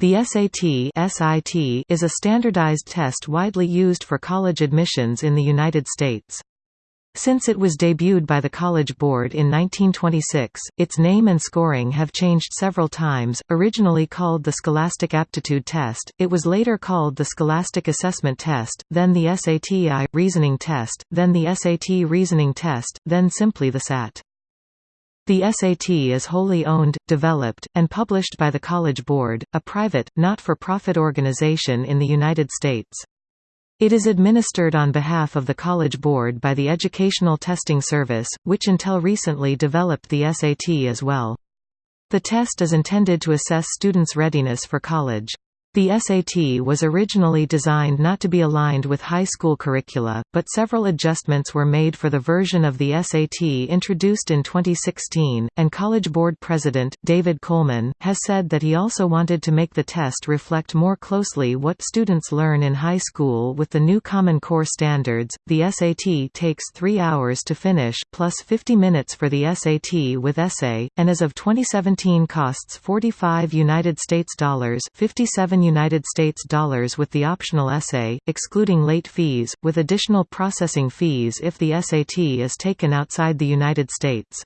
The SAT (SIT) is a standardized test widely used for college admissions in the United States. Since it was debuted by the College Board in 1926, its name and scoring have changed several times. Originally called the Scholastic Aptitude Test, it was later called the Scholastic Assessment Test, then the SATI Reasoning Test, then the SAT Reasoning Test, then simply the SAT. The SAT is wholly owned, developed, and published by the College Board, a private, not-for-profit organization in the United States. It is administered on behalf of the College Board by the Educational Testing Service, which until recently developed the SAT as well. The test is intended to assess students' readiness for college. The SAT was originally designed not to be aligned with high school curricula, but several adjustments were made for the version of the SAT introduced in 2016, and College Board President, David Coleman, has said that he also wanted to make the test reflect more closely what students learn in high school with the new Common Core standards. The SAT takes three hours to finish, plus 50 minutes for the SAT with essay, and as of 2017 costs 45 United States dollars 57 United States dollars with the optional essay, excluding late fees, with additional processing fees if the SAT is taken outside the United States.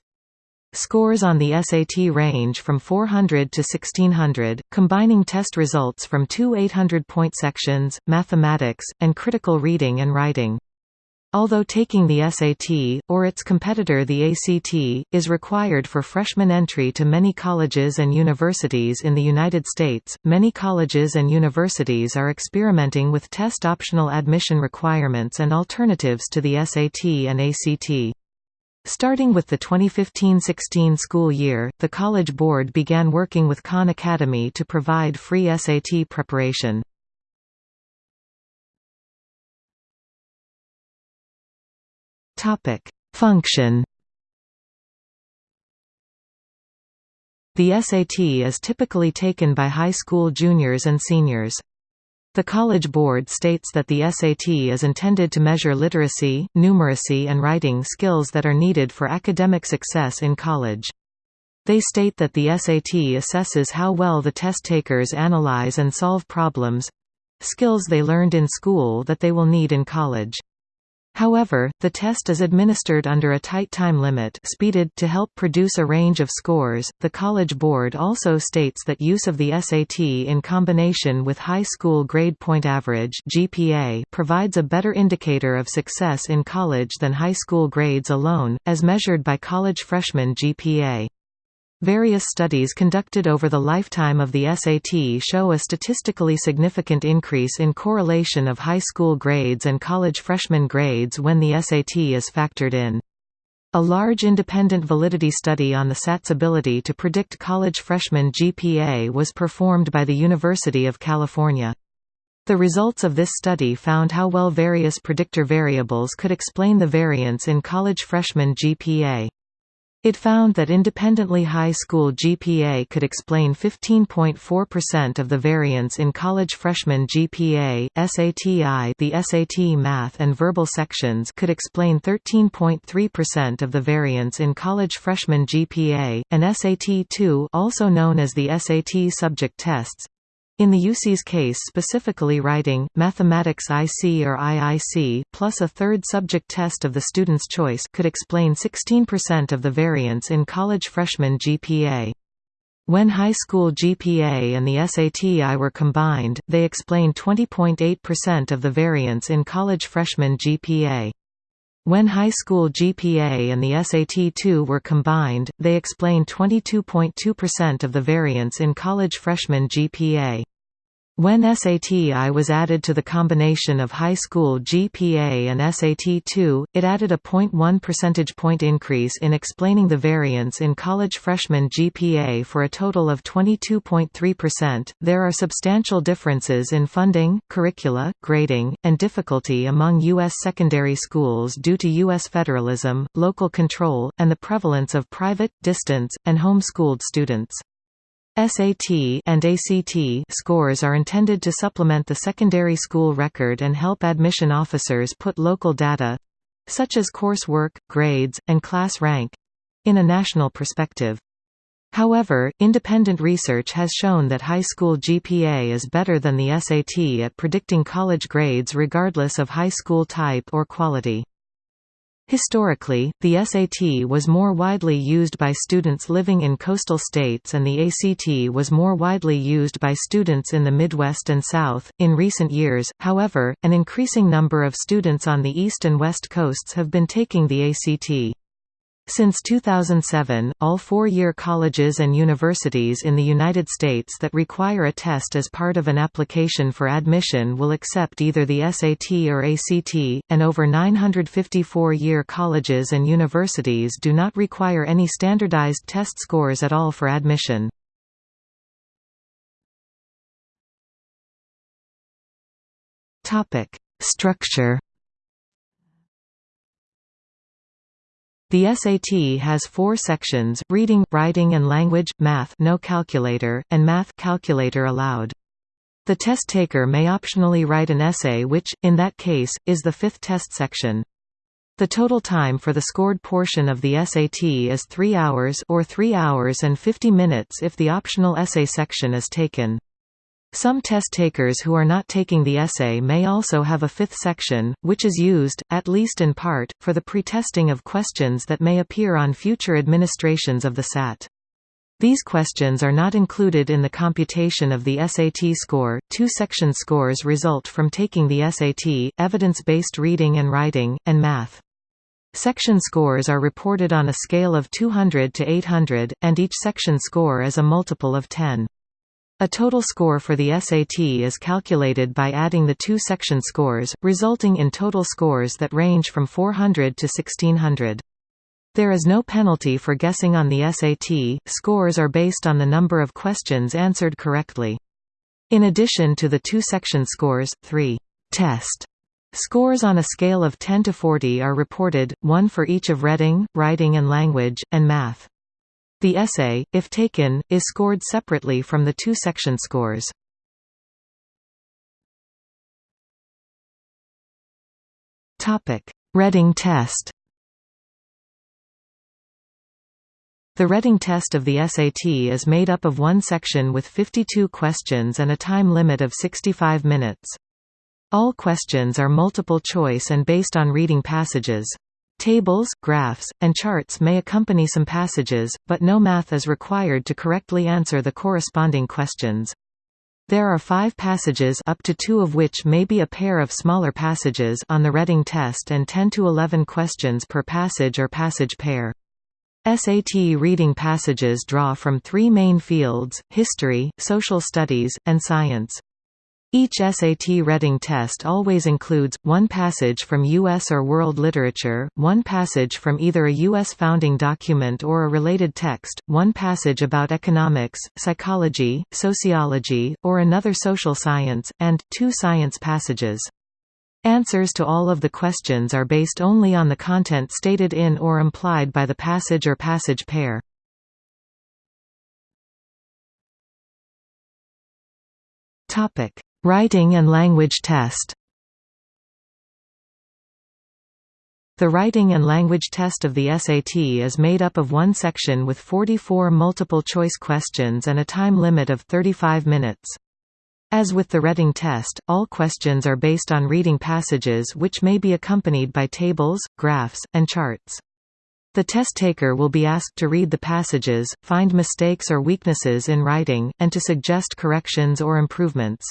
Scores on the SAT range from 400 to 1600, combining test results from two 800-point sections, mathematics, and critical reading and writing. Although taking the SAT, or its competitor the ACT, is required for freshman entry to many colleges and universities in the United States, many colleges and universities are experimenting with test-optional admission requirements and alternatives to the SAT and ACT. Starting with the 2015–16 school year, the College Board began working with Khan Academy to provide free SAT preparation. Topic: Function. The SAT is typically taken by high school juniors and seniors. The College Board states that the SAT is intended to measure literacy, numeracy and writing skills that are needed for academic success in college. They state that the SAT assesses how well the test takers analyze and solve problems—skills they learned in school that they will need in college. However, the test is administered under a tight time limit speeded to help produce a range of scores. The College Board also states that use of the SAT in combination with high school grade point average (GPA) provides a better indicator of success in college than high school grades alone, as measured by college freshman GPA. Various studies conducted over the lifetime of the SAT show a statistically significant increase in correlation of high school grades and college freshman grades when the SAT is factored in. A large independent validity study on the SAT's ability to predict college freshman GPA was performed by the University of California. The results of this study found how well various predictor variables could explain the variance in college freshman GPA. It found that independently high school GPA could explain 15.4% of the variance in college freshman GPA, SATI the SAT math and verbal sections could explain 13.3% of the variance in college freshman GPA, and SAT-2 also known as the SAT subject tests, in the UC's case specifically writing, mathematics IC or IIC plus a third subject test of the student's choice could explain 16% of the variance in college freshman GPA. When high school GPA and the SATI were combined, they explained 20.8% of the variance in college freshman GPA. When high school GPA and the SAT-2 were combined, they explain 22.2% of the variance in college freshman GPA. When SATI was added to the combination of high school GPA and SAT-2, it added a 0.1 percentage point increase in explaining the variance in college freshman GPA for a total of 22.3%. There are substantial differences in funding, curricula, grading, and difficulty among U.S. secondary schools due to U.S. federalism, local control, and the prevalence of private, distance, and homeschooled students. SAT and ACT scores are intended to supplement the secondary school record and help admission officers put local data such as coursework, grades, and class rank in a national perspective. However, independent research has shown that high school GPA is better than the SAT at predicting college grades regardless of high school type or quality. Historically, the SAT was more widely used by students living in coastal states and the ACT was more widely used by students in the Midwest and South. In recent years, however, an increasing number of students on the East and West coasts have been taking the ACT. Since 2007, all four-year colleges and universities in the United States that require a test as part of an application for admission will accept either the SAT or ACT, and over 954-year colleges and universities do not require any standardized test scores at all for admission. Structure The SAT has four sections, reading, writing and language, math no calculator, and math calculator allowed. The test taker may optionally write an essay which, in that case, is the fifth test section. The total time for the scored portion of the SAT is 3 hours or 3 hours and 50 minutes if the optional essay section is taken. Some test takers who are not taking the essay may also have a fifth section, which is used, at least in part, for the pre-testing of questions that may appear on future administrations of the SAT. These questions are not included in the computation of the SAT score. Two section scores result from taking the SAT, evidence-based reading and writing, and math. Section scores are reported on a scale of 200 to 800, and each section score is a multiple of 10. A total score for the SAT is calculated by adding the two section scores, resulting in total scores that range from 400 to 1600. There is no penalty for guessing on the SAT, scores are based on the number of questions answered correctly. In addition to the two section scores, three test scores on a scale of 10 to 40 are reported, one for each of reading, writing and language, and math. The essay, if taken, is scored separately from the two section scores. Reading test The Reading test of the SAT is made up of one section with 52 questions and a time limit of 65 minutes. All questions are multiple choice and based on reading passages. Tables, graphs, and charts may accompany some passages, but no math is required to correctly answer the corresponding questions. There are five passages up to two of which may be a pair of smaller passages on the Reading test and 10 to 11 questions per passage or passage pair. SAT reading passages draw from three main fields, history, social studies, and science. Each SAT reading test always includes, one passage from U.S. or world literature, one passage from either a U.S. founding document or a related text, one passage about economics, psychology, sociology, or another social science, and, two science passages. Answers to all of the questions are based only on the content stated in or implied by the passage or passage pair. Topic Writing and language test The writing and language test of the SAT is made up of one section with 44 multiple-choice questions and a time limit of 35 minutes. As with the Reading test, all questions are based on reading passages which may be accompanied by tables, graphs, and charts. The test taker will be asked to read the passages, find mistakes or weaknesses in writing, and to suggest corrections or improvements.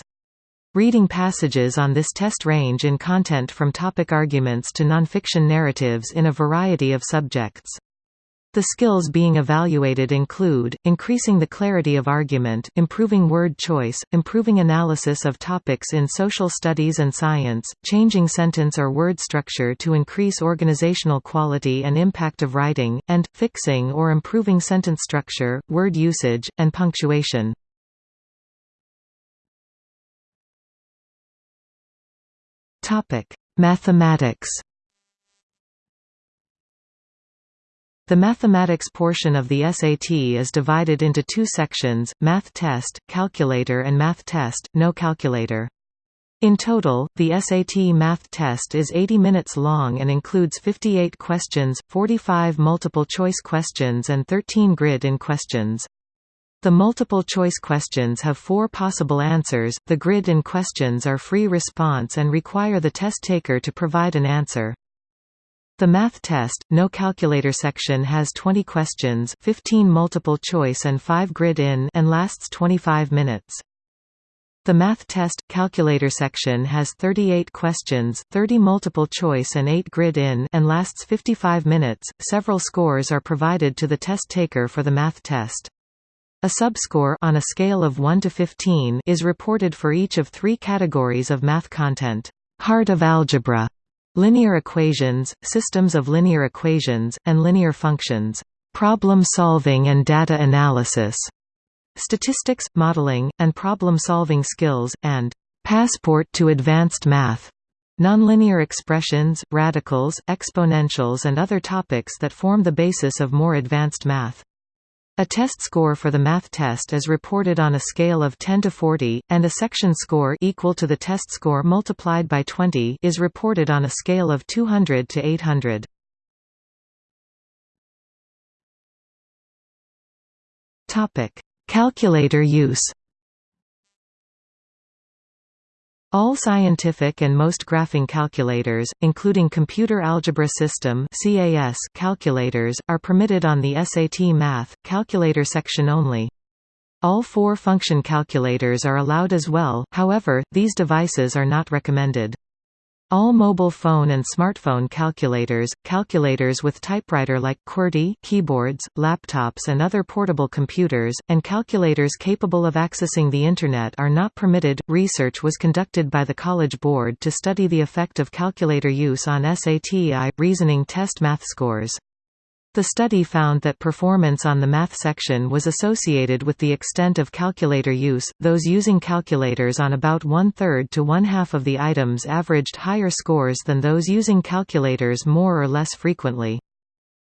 Reading passages on this test range in content from topic arguments to nonfiction narratives in a variety of subjects. The skills being evaluated include, increasing the clarity of argument, improving word choice, improving analysis of topics in social studies and science, changing sentence or word structure to increase organizational quality and impact of writing, and, fixing or improving sentence structure, word usage, and punctuation. Topic: Mathematics. The mathematics portion of the SAT is divided into two sections, Math Test, Calculator and Math Test, No Calculator. In total, the SAT math test is 80 minutes long and includes 58 questions, 45 multiple-choice questions and 13 grid-in questions. The multiple-choice questions have four possible answers, the grid-in questions are free response and require the test taker to provide an answer. The math test, no calculator section has 20 questions 15 multiple choice and 5 grid-in and lasts 25 minutes. The math test, calculator section has 38 questions, 30 multiple choice and 8 grid-in and lasts 55 minutes. Several scores are provided to the test taker for the math test. A subscore on a scale of 1 to 15 is reported for each of three categories of math content. Heart of algebra, linear equations, systems of linear equations, and linear functions, problem solving and data analysis, statistics, modeling, and problem-solving skills, and passport to advanced math. Nonlinear expressions, radicals, exponentials and other topics that form the basis of more advanced math. A test score for the math test is reported on a scale of 10 to 40, and a section score equal to the test score multiplied by 20 is reported on a scale of 200 to 800. Topic: Calculator use. All scientific and most graphing calculators, including Computer Algebra System calculators, are permitted on the SAT Math, calculator section only. All four function calculators are allowed as well, however, these devices are not recommended. All mobile phone and smartphone calculators, calculators with typewriter like QWERTY keyboards, laptops and other portable computers, and calculators capable of accessing the Internet are not permitted. Research was conducted by the College Board to study the effect of calculator use on SAT reasoning test math scores. The study found that performance on the math section was associated with the extent of calculator use, those using calculators on about one-third to one-half of the items averaged higher scores than those using calculators more or less frequently.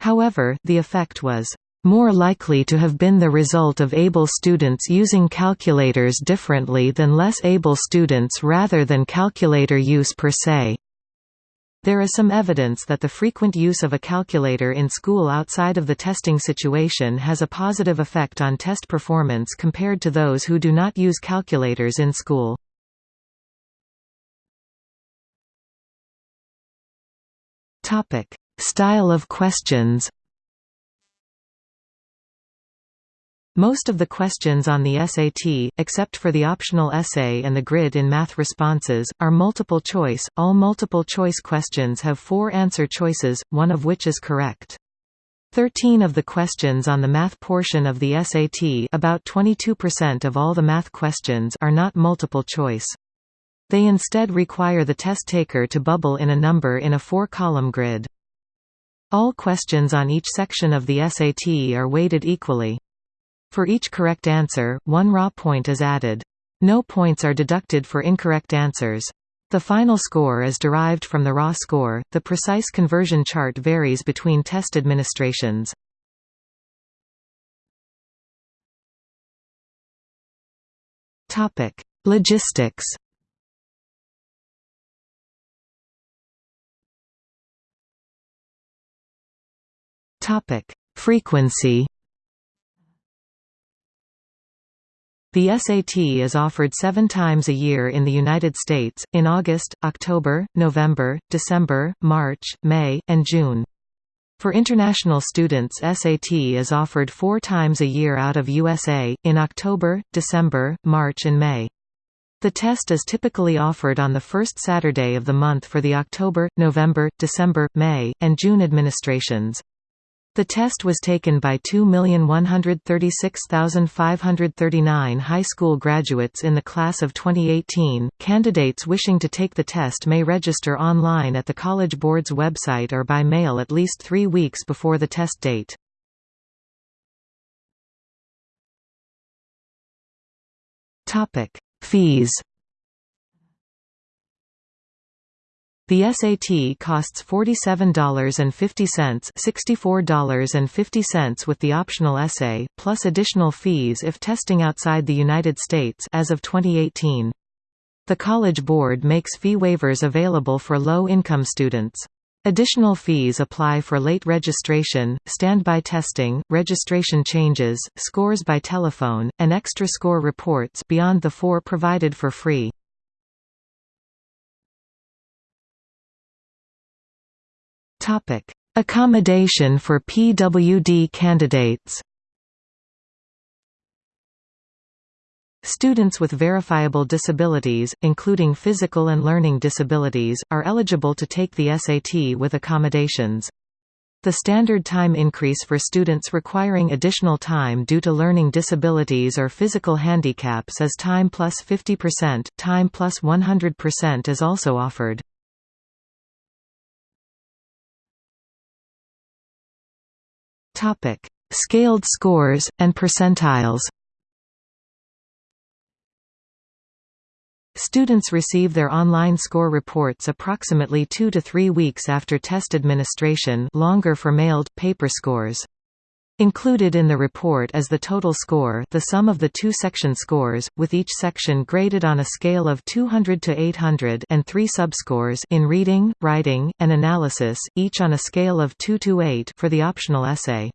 However, the effect was more likely to have been the result of able students using calculators differently than less able students rather than calculator use per se. There is some evidence that the frequent use of a calculator in school outside of the testing situation has a positive effect on test performance compared to those who do not use calculators in school. Style of questions Most of the questions on the SAT, except for the optional essay and the grid in math responses, are multiple choice. All multiple choice questions have four answer choices, one of which is correct. 13 of the questions on the math portion of the SAT about 22% of all the math questions are not multiple choice. They instead require the test taker to bubble in a number in a four-column grid. All questions on each section of the SAT are weighted equally. For each correct answer, one raw point is added. No points are deducted for incorrect answers. The final score is derived from the raw score. The precise conversion chart varies between test administrations. Topic: Logistics. Topic: Frequency. The SAT is offered seven times a year in the United States, in August, October, November, December, March, May, and June. For international students SAT is offered four times a year out of USA, in October, December, March and May. The test is typically offered on the first Saturday of the month for the October, November, December, May, and June administrations. The test was taken by 2,136,539 high school graduates in the class of 2018. Candidates wishing to take the test may register online at the College Board's website or by mail at least three weeks before the test date. Fees The SAT costs $47.50 $64.50 with the optional essay, plus additional fees if testing outside the United States as of 2018. The College Board makes fee waivers available for low-income students. Additional fees apply for late registration, standby testing, registration changes, scores by telephone, and extra score reports beyond the four provided for free. Accommodation for PWD candidates Students with verifiable disabilities, including physical and learning disabilities, are eligible to take the SAT with accommodations. The standard time increase for students requiring additional time due to learning disabilities or physical handicaps is time plus 50%, time plus 100% is also offered. Scaled scores, and percentiles Students receive their online score reports approximately two to three weeks after test administration longer for mailed, paper scores. Included in the report is the total score the sum of the two section scores, with each section graded on a scale of 200 to 800 and three subscores in reading, writing, and analysis, each on a scale of 2 to 8 for the optional essay.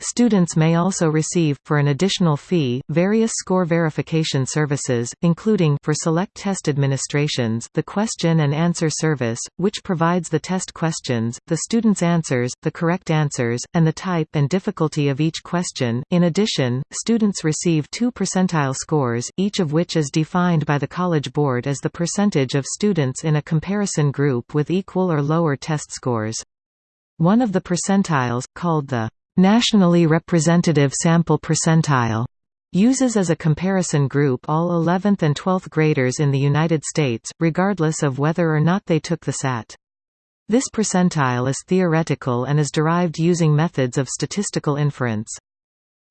Students may also receive, for an additional fee, various score verification services, including for select test administrations the question and answer service, which provides the test questions, the student's answers, the correct answers, and the type and difficulty of each question. In addition, students receive two percentile scores, each of which is defined by the College Board as the percentage of students in a comparison group with equal or lower test scores. One of the percentiles, called the Nationally representative sample percentile uses as a comparison group all 11th and 12th graders in the United States, regardless of whether or not they took the SAT. This percentile is theoretical and is derived using methods of statistical inference.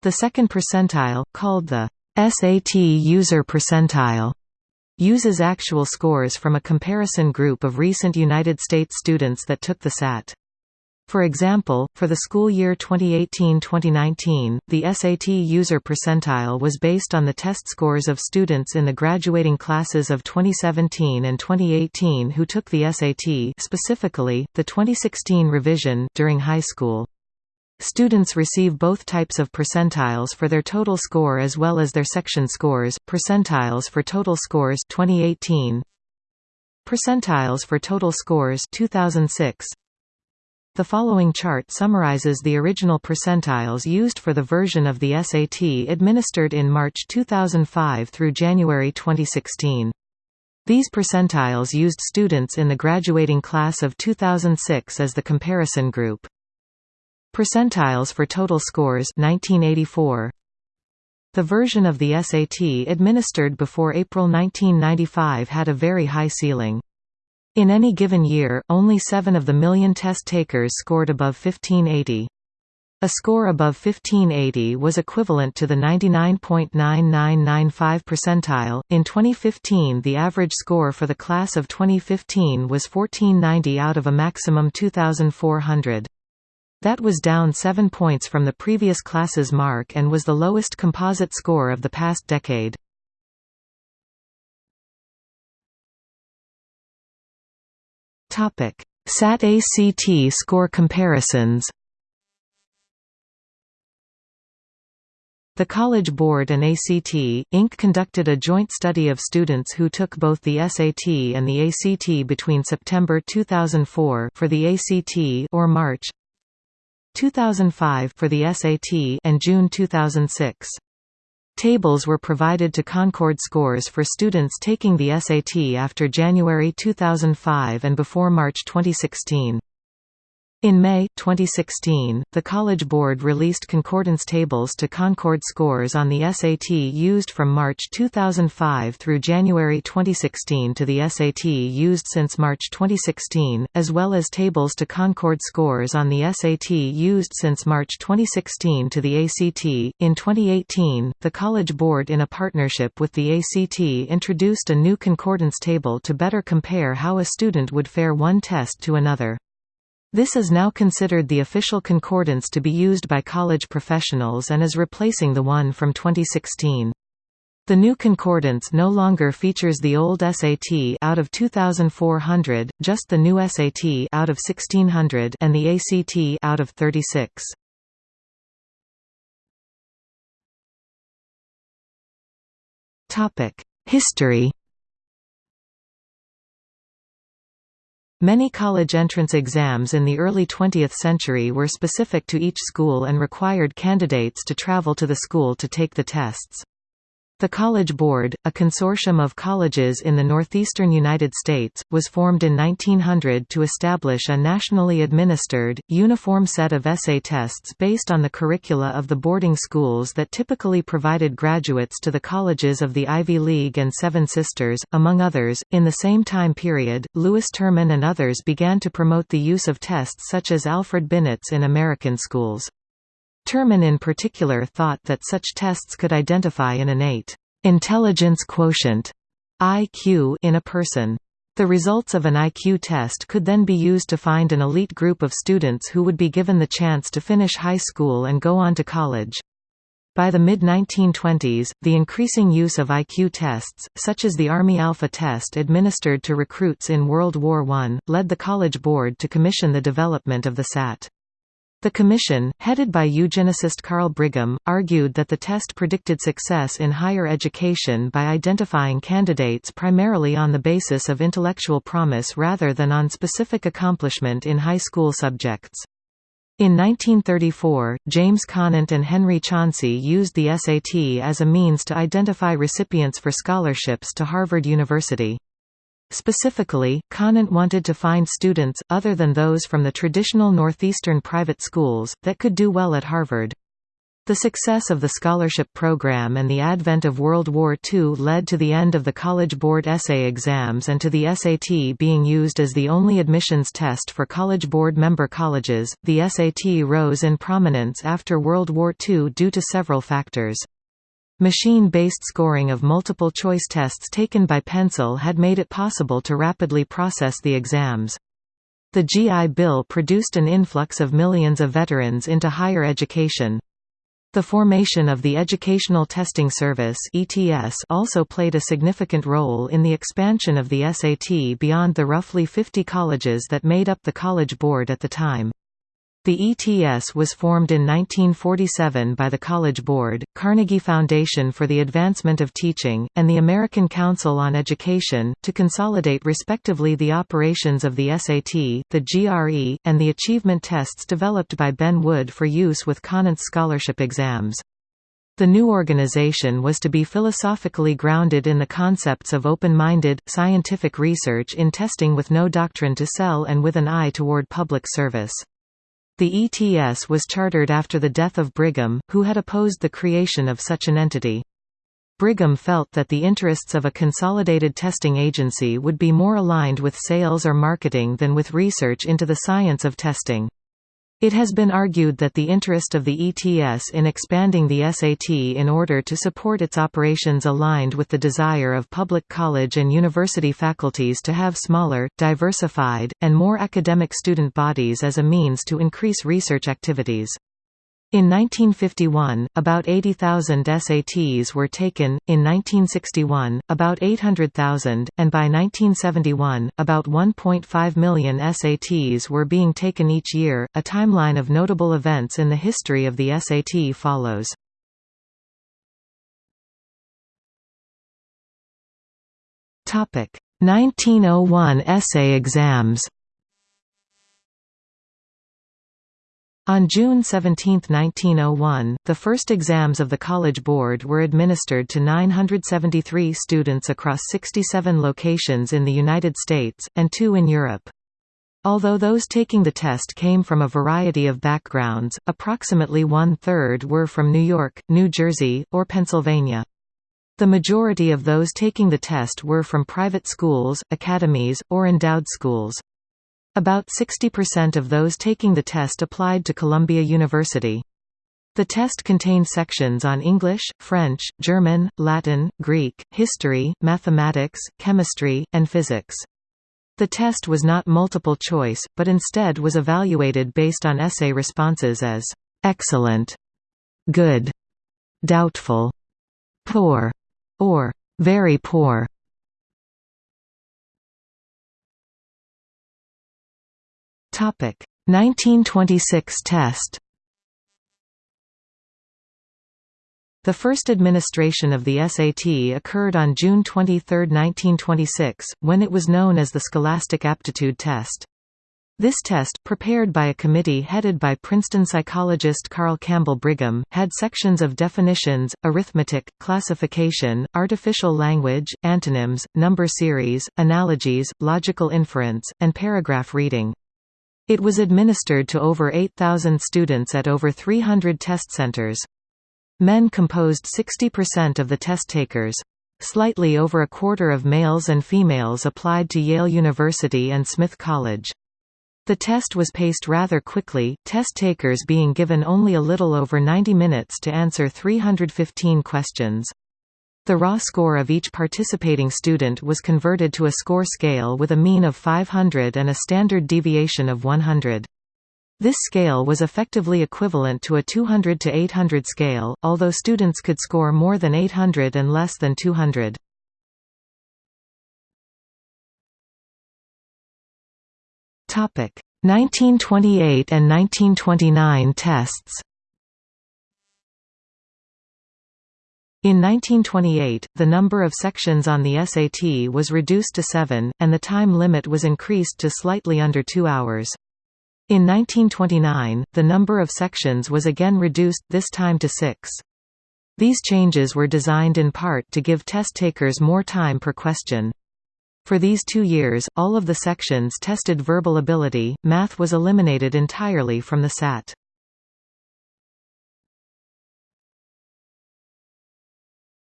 The second percentile, called the SAT user percentile, uses actual scores from a comparison group of recent United States students that took the SAT. For example, for the school year 2018-2019, the SAT user percentile was based on the test scores of students in the graduating classes of 2017 and 2018 who took the SAT specifically, the 2016 revision during high school. Students receive both types of percentiles for their total score as well as their section scores, percentiles for total scores 2018, percentiles for total scores 2006, the following chart summarizes the original percentiles used for the version of the SAT administered in March 2005 through January 2016. These percentiles used students in the graduating class of 2006 as the comparison group. Percentiles for total scores 1984. The version of the SAT administered before April 1995 had a very high ceiling. In any given year, only 7 of the million test takers scored above 1580. A score above 1580 was equivalent to the 99.9995 percentile. In 2015, the average score for the class of 2015 was 1490 out of a maximum 2400. That was down 7 points from the previous class's mark and was the lowest composite score of the past decade. SAT-ACT score comparisons The College Board and ACT, Inc. conducted a joint study of students who took both the SAT and the ACT between September 2004 for the ACT or March 2005 for the SAT and June 2006. Tables were provided to Concord scores for students taking the SAT after January 2005 and before March 2016. In May 2016, the College Board released concordance tables to Concord scores on the SAT used from March 2005 through January 2016 to the SAT used since March 2016, as well as tables to Concord scores on the SAT used since March 2016 to the ACT. In 2018, the College Board in a partnership with the ACT introduced a new concordance table to better compare how a student would fare one test to another. This is now considered the official concordance to be used by college professionals and is replacing the one from 2016. The new concordance no longer features the old SAT out of 2400, just the new SAT out of 1600 and the ACT out of 36. Topic: History Many college entrance exams in the early 20th century were specific to each school and required candidates to travel to the school to take the tests. The College Board, a consortium of colleges in the northeastern United States, was formed in 1900 to establish a nationally administered, uniform set of essay tests based on the curricula of the boarding schools that typically provided graduates to the colleges of the Ivy League and Seven Sisters, among others. In the same time period, Lewis Terman and others began to promote the use of tests such as Alfred Binet's in American schools. Terman in particular thought that such tests could identify an innate intelligence quotient IQ in a person. The results of an IQ test could then be used to find an elite group of students who would be given the chance to finish high school and go on to college. By the mid-1920s, the increasing use of IQ tests, such as the Army Alpha test administered to recruits in World War I, led the College Board to commission the development of the SAT. The commission, headed by eugenicist Carl Brigham, argued that the test predicted success in higher education by identifying candidates primarily on the basis of intellectual promise rather than on specific accomplishment in high school subjects. In 1934, James Conant and Henry Chauncey used the SAT as a means to identify recipients for scholarships to Harvard University. Specifically, Conant wanted to find students, other than those from the traditional Northeastern private schools, that could do well at Harvard. The success of the scholarship program and the advent of World War II led to the end of the College Board essay exams and to the SAT being used as the only admissions test for College Board member colleges. The SAT rose in prominence after World War II due to several factors. Machine-based scoring of multiple-choice tests taken by pencil had made it possible to rapidly process the exams. The GI Bill produced an influx of millions of veterans into higher education. The formation of the Educational Testing Service also played a significant role in the expansion of the SAT beyond the roughly 50 colleges that made up the College Board at the time. The ETS was formed in 1947 by the College Board, Carnegie Foundation for the Advancement of Teaching, and the American Council on Education, to consolidate respectively the operations of the SAT, the GRE, and the achievement tests developed by Ben Wood for use with Conant's scholarship exams. The new organization was to be philosophically grounded in the concepts of open-minded, scientific research in testing with no doctrine to sell and with an eye toward public service. The ETS was chartered after the death of Brigham, who had opposed the creation of such an entity. Brigham felt that the interests of a consolidated testing agency would be more aligned with sales or marketing than with research into the science of testing. It has been argued that the interest of the ETS in expanding the SAT in order to support its operations aligned with the desire of public college and university faculties to have smaller, diversified, and more academic student bodies as a means to increase research activities. In 1951, about 80,000 SATs were taken, in 1961, about 800,000, and by 1971, about 1.5 million SATs were being taken each year. A timeline of notable events in the history of the SAT follows. Topic: 1901 essay exams. On June 17, 1901, the first exams of the College Board were administered to 973 students across 67 locations in the United States, and two in Europe. Although those taking the test came from a variety of backgrounds, approximately one-third were from New York, New Jersey, or Pennsylvania. The majority of those taking the test were from private schools, academies, or endowed schools. About 60% of those taking the test applied to Columbia University. The test contained sections on English, French, German, Latin, Greek, history, mathematics, chemistry, and physics. The test was not multiple choice, but instead was evaluated based on essay responses as excellent, good, doubtful, poor, or very poor. Topic 1926 test. The first administration of the SAT occurred on June 23, 1926, when it was known as the Scholastic Aptitude Test. This test, prepared by a committee headed by Princeton psychologist Carl Campbell Brigham, had sections of definitions, arithmetic, classification, artificial language, antonyms, number series, analogies, logical inference, and paragraph reading. It was administered to over 8,000 students at over 300 test centers. Men composed 60% of the test takers. Slightly over a quarter of males and females applied to Yale University and Smith College. The test was paced rather quickly, test takers being given only a little over 90 minutes to answer 315 questions. The raw score of each participating student was converted to a score scale with a mean of 500 and a standard deviation of 100. This scale was effectively equivalent to a 200 to 800 scale, although students could score more than 800 and less than 200. Topic 1928 and 1929 tests. In 1928, the number of sections on the SAT was reduced to seven, and the time limit was increased to slightly under two hours. In 1929, the number of sections was again reduced, this time to six. These changes were designed in part to give test takers more time per question. For these two years, all of the sections tested verbal ability, math was eliminated entirely from the SAT.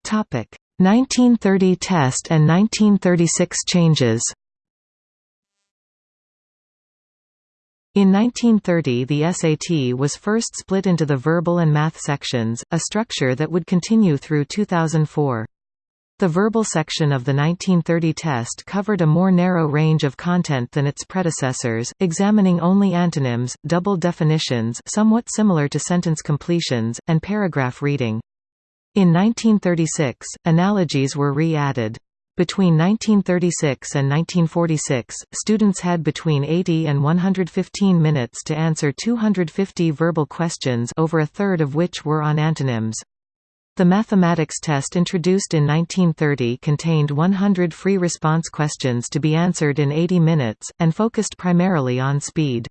Topic: 1930 test and 1936 changes. In 1930 the SAT was first split into the verbal and math sections, a structure that would continue through 2004. The verbal section of the 1930 test covered a more narrow range of content than its predecessors, examining only antonyms, double definitions somewhat similar to sentence completions, and paragraph reading. In 1936, analogies were re-added. Between 1936 and 1946, students had between 80 and 115 minutes to answer 250 verbal questions over a third of which were on antonyms. The mathematics test introduced in 1930 contained 100 free response questions to be answered in 80 minutes, and focused primarily on speed.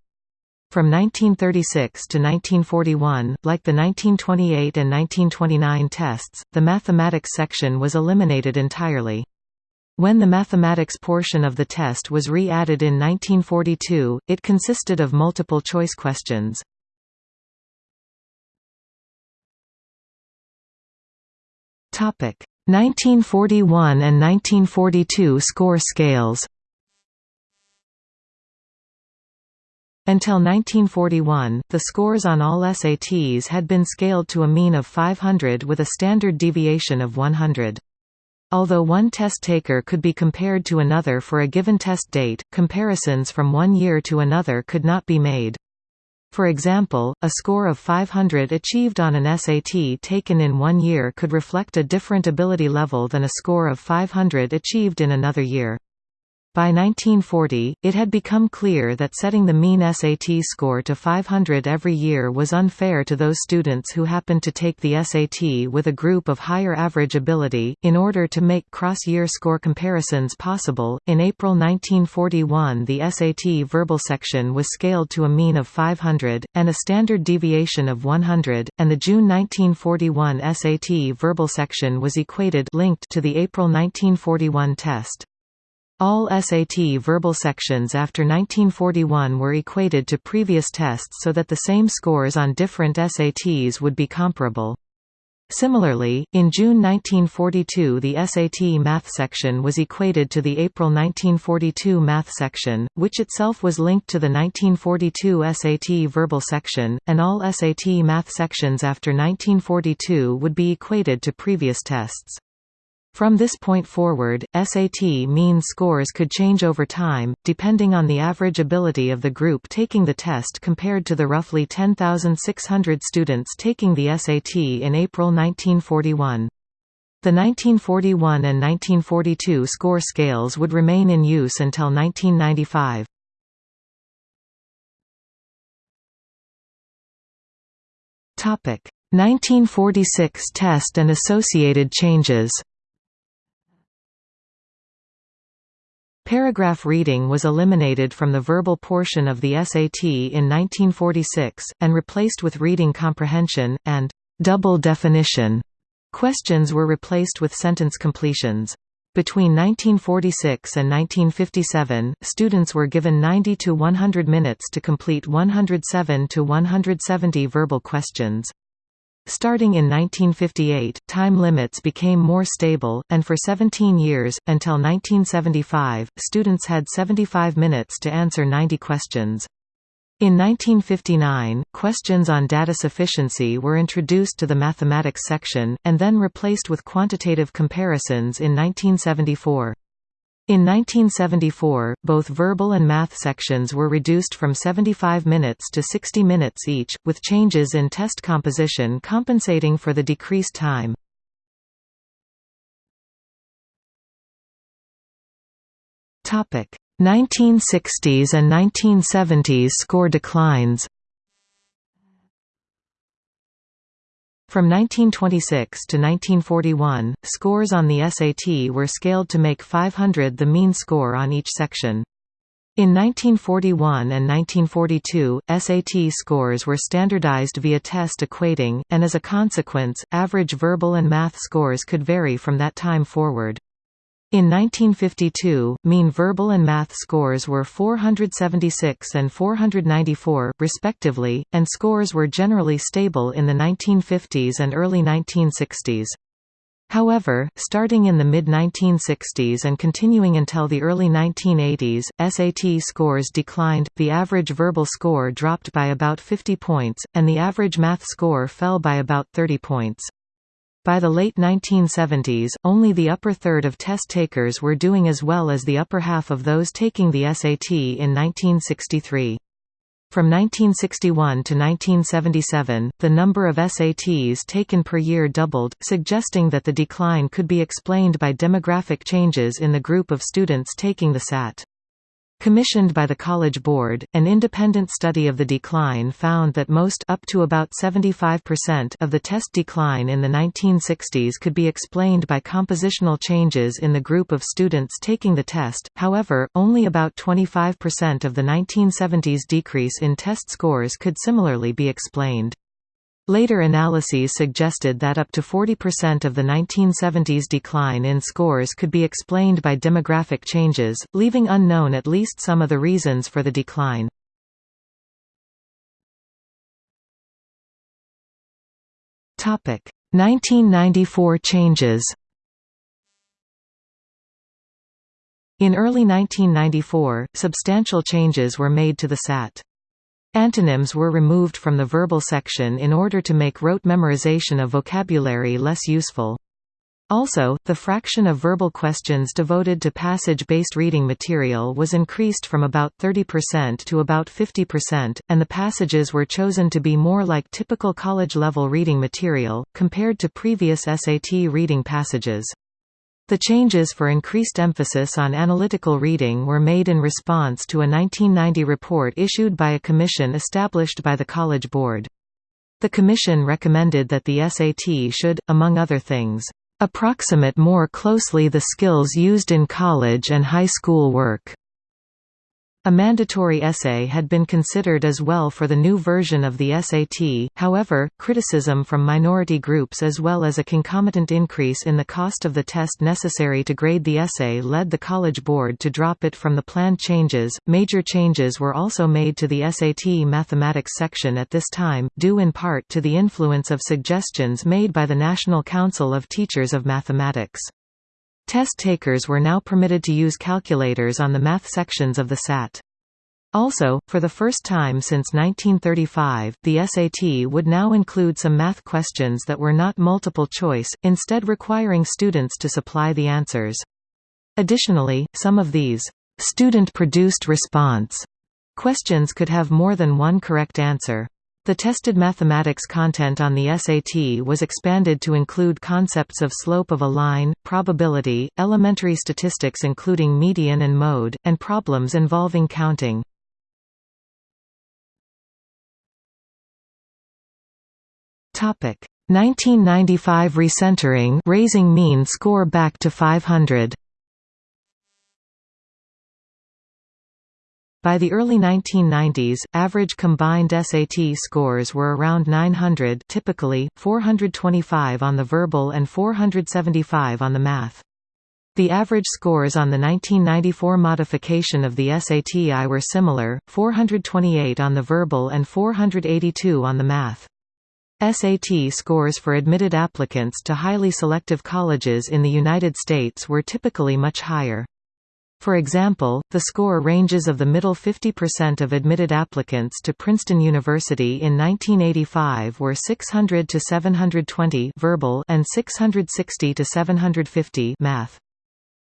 From 1936 to 1941, like the 1928 and 1929 tests, the mathematics section was eliminated entirely. When the mathematics portion of the test was re-added in 1942, it consisted of multiple choice questions. Topic: 1941 and 1942 score scales Until 1941, the scores on all SATs had been scaled to a mean of 500 with a standard deviation of 100. Although one test taker could be compared to another for a given test date, comparisons from one year to another could not be made. For example, a score of 500 achieved on an SAT taken in one year could reflect a different ability level than a score of 500 achieved in another year. By 1940, it had become clear that setting the mean SAT score to 500 every year was unfair to those students who happened to take the SAT with a group of higher average ability. In order to make cross year score comparisons possible, in April 1941 the SAT verbal section was scaled to a mean of 500, and a standard deviation of 100, and the June 1941 SAT verbal section was equated linked to the April 1941 test. All SAT verbal sections after 1941 were equated to previous tests so that the same scores on different SATs would be comparable. Similarly, in June 1942 the SAT math section was equated to the April 1942 math section, which itself was linked to the 1942 SAT verbal section, and all SAT math sections after 1942 would be equated to previous tests. From this point forward, SAT mean scores could change over time, depending on the average ability of the group taking the test compared to the roughly 10,600 students taking the SAT in April 1941. The 1941 and 1942 score scales would remain in use until 1995. Topic: 1946 test and associated changes. Paragraph reading was eliminated from the verbal portion of the SAT in 1946, and replaced with reading comprehension, and double definition. Questions were replaced with sentence completions. Between 1946 and 1957, students were given 90 to 100 minutes to complete 107 to 170 verbal questions. Starting in 1958, time limits became more stable, and for 17 years, until 1975, students had 75 minutes to answer 90 questions. In 1959, questions on data sufficiency were introduced to the mathematics section, and then replaced with quantitative comparisons in 1974. In 1974, both verbal and math sections were reduced from 75 minutes to 60 minutes each, with changes in test composition compensating for the decreased time. Topic: 1960s and 1970s score declines From 1926 to 1941, scores on the SAT were scaled to make 500 the mean score on each section. In 1941 and 1942, SAT scores were standardized via test equating, and as a consequence, average verbal and math scores could vary from that time forward. In 1952, mean verbal and math scores were 476 and 494, respectively, and scores were generally stable in the 1950s and early 1960s. However, starting in the mid-1960s and continuing until the early 1980s, SAT scores declined, the average verbal score dropped by about 50 points, and the average math score fell by about 30 points. By the late 1970s, only the upper third of test takers were doing as well as the upper half of those taking the SAT in 1963. From 1961 to 1977, the number of SATs taken per year doubled, suggesting that the decline could be explained by demographic changes in the group of students taking the SAT. Commissioned by the College Board, an independent study of the decline found that most up to about 75% of the test decline in the 1960s could be explained by compositional changes in the group of students taking the test, however, only about 25% of the 1970s decrease in test scores could similarly be explained. Later analyses suggested that up to 40% of the 1970s decline in scores could be explained by demographic changes, leaving unknown at least some of the reasons for the decline. Topic: 1994 changes. In early 1994, substantial changes were made to the SAT. Antonyms were removed from the verbal section in order to make rote memorization of vocabulary less useful. Also, the fraction of verbal questions devoted to passage-based reading material was increased from about 30% to about 50%, and the passages were chosen to be more like typical college-level reading material, compared to previous SAT reading passages. The changes for increased emphasis on analytical reading were made in response to a 1990 report issued by a commission established by the College Board. The commission recommended that the SAT should, among other things, approximate more closely the skills used in college and high school work. A mandatory essay had been considered as well for the new version of the SAT, however, criticism from minority groups as well as a concomitant increase in the cost of the test necessary to grade the essay led the College Board to drop it from the planned changes. Major changes were also made to the SAT mathematics section at this time, due in part to the influence of suggestions made by the National Council of Teachers of Mathematics. Test takers were now permitted to use calculators on the math sections of the SAT. Also, for the first time since 1935, the SAT would now include some math questions that were not multiple choice, instead requiring students to supply the answers. Additionally, some of these student-produced response questions could have more than one correct answer. The tested mathematics content on the SAT was expanded to include concepts of slope of a line, probability, elementary statistics including median and mode, and problems involving counting. Topic 1995 recentering raising mean score back to 500. By the early 1990s, average combined SAT scores were around 900 typically, 425 on the verbal and 475 on the math. The average scores on the 1994 modification of the SATI were similar, 428 on the verbal and 482 on the math. SAT scores for admitted applicants to highly selective colleges in the United States were typically much higher. For example, the score ranges of the middle 50% of admitted applicants to Princeton University in 1985 were 600 to 720 verbal and 660 to 750 math.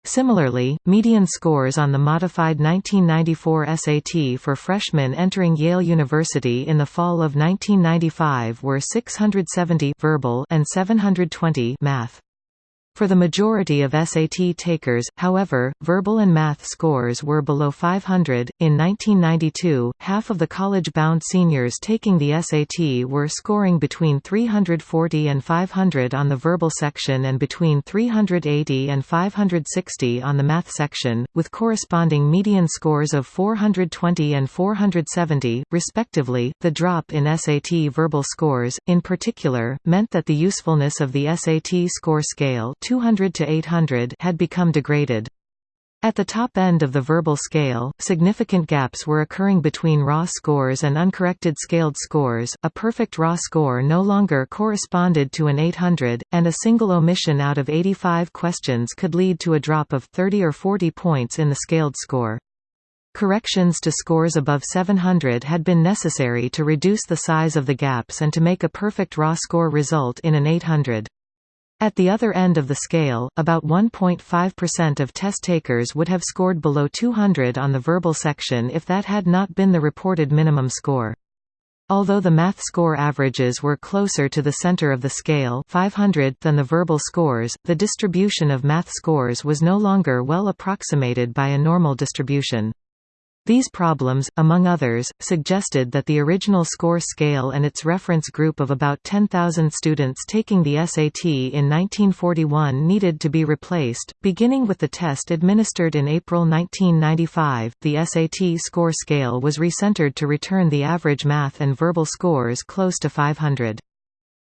Similarly, median scores on the modified 1994 SAT for freshmen entering Yale University in the fall of 1995 were 670 verbal and 720 math. For the majority of SAT takers, however, verbal and math scores were below 500. In 1992, half of the college bound seniors taking the SAT were scoring between 340 and 500 on the verbal section and between 380 and 560 on the math section, with corresponding median scores of 420 and 470, respectively. The drop in SAT verbal scores, in particular, meant that the usefulness of the SAT score scale 200 to 800 had become degraded. At the top end of the verbal scale, significant gaps were occurring between raw scores and uncorrected scaled scores. A perfect raw score no longer corresponded to an 800, and a single omission out of 85 questions could lead to a drop of 30 or 40 points in the scaled score. Corrections to scores above 700 had been necessary to reduce the size of the gaps and to make a perfect raw score result in an 800. At the other end of the scale, about 1.5% of test takers would have scored below 200 on the verbal section if that had not been the reported minimum score. Although the math score averages were closer to the center of the scale 500 than the verbal scores, the distribution of math scores was no longer well approximated by a normal distribution. These problems, among others, suggested that the original score scale and its reference group of about 10,000 students taking the SAT in 1941 needed to be replaced. Beginning with the test administered in April 1995, the SAT score scale was recentered to return the average math and verbal scores close to 500.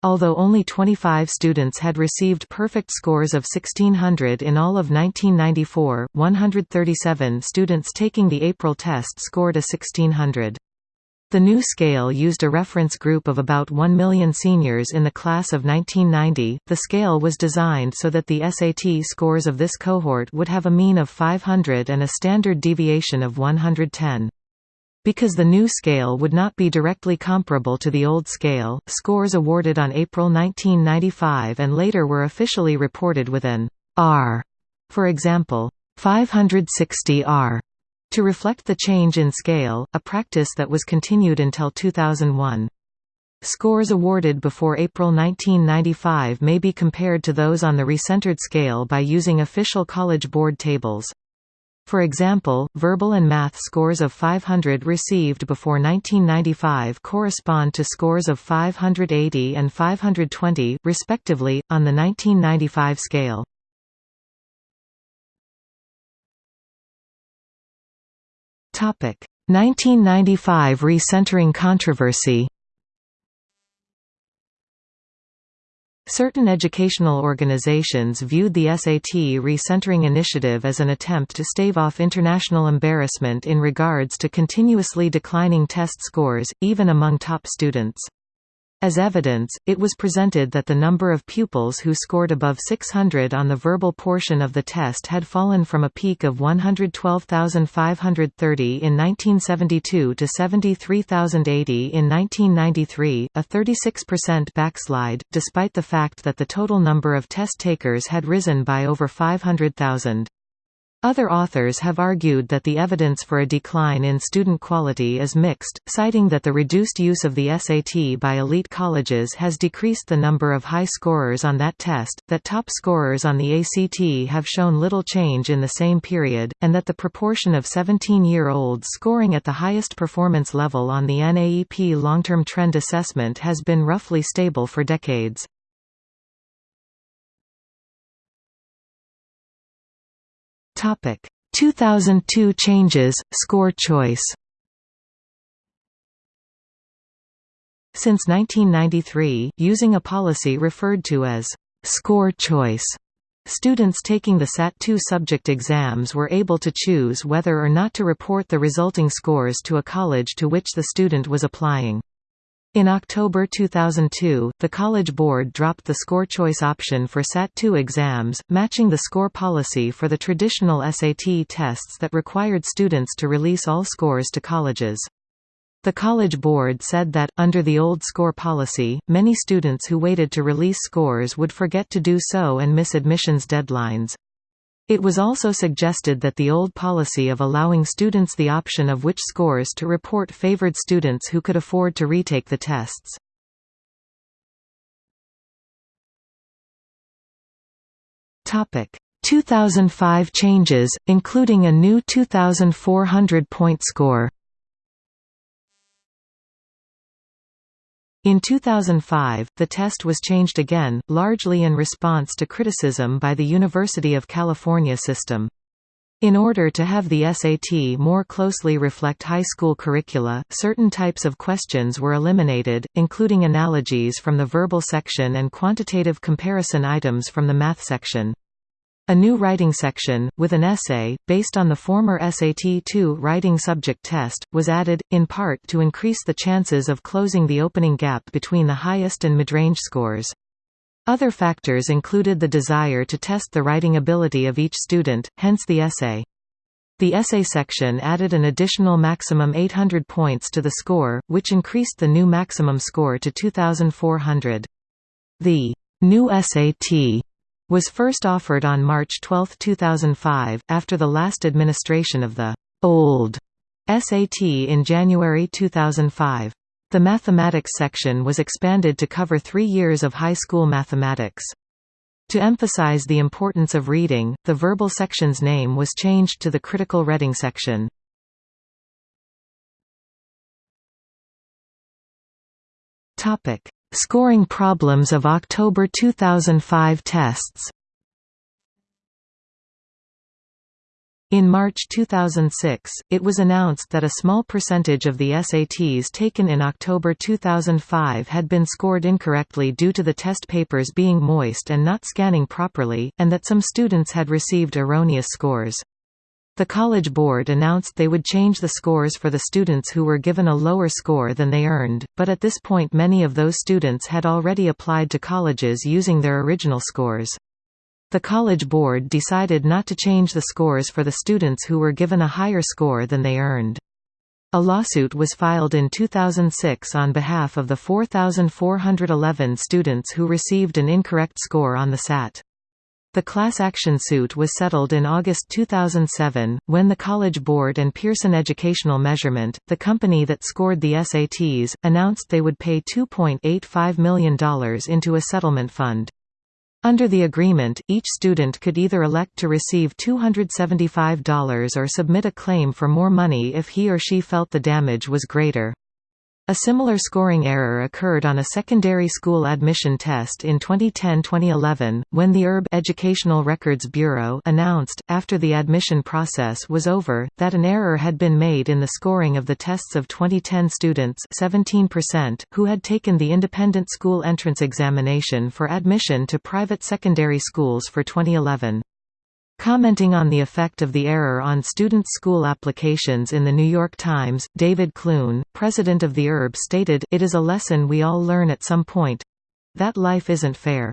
Although only 25 students had received perfect scores of 1600 in all of 1994, 137 students taking the April test scored a 1600. The new scale used a reference group of about 1 million seniors in the class of 1990. The scale was designed so that the SAT scores of this cohort would have a mean of 500 and a standard deviation of 110. Because the new scale would not be directly comparable to the old scale, scores awarded on April 1995 and later were officially reported with an R, for example, 560 R, to reflect the change in scale, a practice that was continued until 2001. Scores awarded before April 1995 may be compared to those on the recentered scale by using official College Board tables. For example, verbal and math scores of 500 received before 1995 correspond to scores of 580 and 520, respectively, on the 1995 scale. Topic: 1995 recentering controversy. Certain educational organizations viewed the SAT recentering initiative as an attempt to stave off international embarrassment in regards to continuously declining test scores, even among top students. As evidence, it was presented that the number of pupils who scored above 600 on the verbal portion of the test had fallen from a peak of 112,530 in 1972 to 73,080 in 1993, a 36% backslide, despite the fact that the total number of test takers had risen by over 500,000. Other authors have argued that the evidence for a decline in student quality is mixed, citing that the reduced use of the SAT by elite colleges has decreased the number of high scorers on that test, that top scorers on the ACT have shown little change in the same period, and that the proportion of 17-year-olds scoring at the highest performance level on the NAEP long-term trend assessment has been roughly stable for decades. Topic 2002 changes, score choice Since 1993, using a policy referred to as score choice, students taking the SAT-2 subject exams were able to choose whether or not to report the resulting scores to a college to which the student was applying. In October 2002, the College Board dropped the score choice option for SAT-2 exams, matching the score policy for the traditional SAT tests that required students to release all scores to colleges. The College Board said that, under the old score policy, many students who waited to release scores would forget to do so and miss admissions deadlines. It was also suggested that the old policy of allowing students the option of which scores to report favored students who could afford to retake the tests. Topic: 2005 changes, including a new 2,400-point score. In 2005, the test was changed again, largely in response to criticism by the University of California system. In order to have the SAT more closely reflect high school curricula, certain types of questions were eliminated, including analogies from the verbal section and quantitative comparison items from the math section. A new writing section, with an essay, based on the former SAT-2 writing subject test, was added, in part to increase the chances of closing the opening gap between the highest and midrange scores. Other factors included the desire to test the writing ability of each student, hence the essay. The essay section added an additional maximum 800 points to the score, which increased the new maximum score to 2,400. The new SAT was first offered on March 12, 2005, after the last administration of the old SAT in January 2005. The mathematics section was expanded to cover three years of high school mathematics. To emphasize the importance of reading, the verbal section's name was changed to the critical reading section. Topic: Scoring problems of October 2005 tests In March 2006, it was announced that a small percentage of the SATs taken in October 2005 had been scored incorrectly due to the test papers being moist and not scanning properly, and that some students had received erroneous scores. The College Board announced they would change the scores for the students who were given a lower score than they earned, but at this point many of those students had already applied to colleges using their original scores. The College Board decided not to change the scores for the students who were given a higher score than they earned. A lawsuit was filed in 2006 on behalf of the 4,411 students who received an incorrect score on the SAT. The class action suit was settled in August 2007, when the College Board and Pearson Educational Measurement, the company that scored the SATs, announced they would pay $2.85 million into a settlement fund. Under the agreement, each student could either elect to receive $275 or submit a claim for more money if he or she felt the damage was greater. A similar scoring error occurred on a secondary school admission test in 2010-2011, when the ERB Educational Records Bureau announced, after the admission process was over, that an error had been made in the scoring of the tests of 2010 students 17%, who had taken the independent school entrance examination for admission to private secondary schools for 2011. Commenting on the effect of the error on student school applications in The New York Times, David Clune, president of the ERB stated, It is a lesson we all learn at some point—that life isn't fair.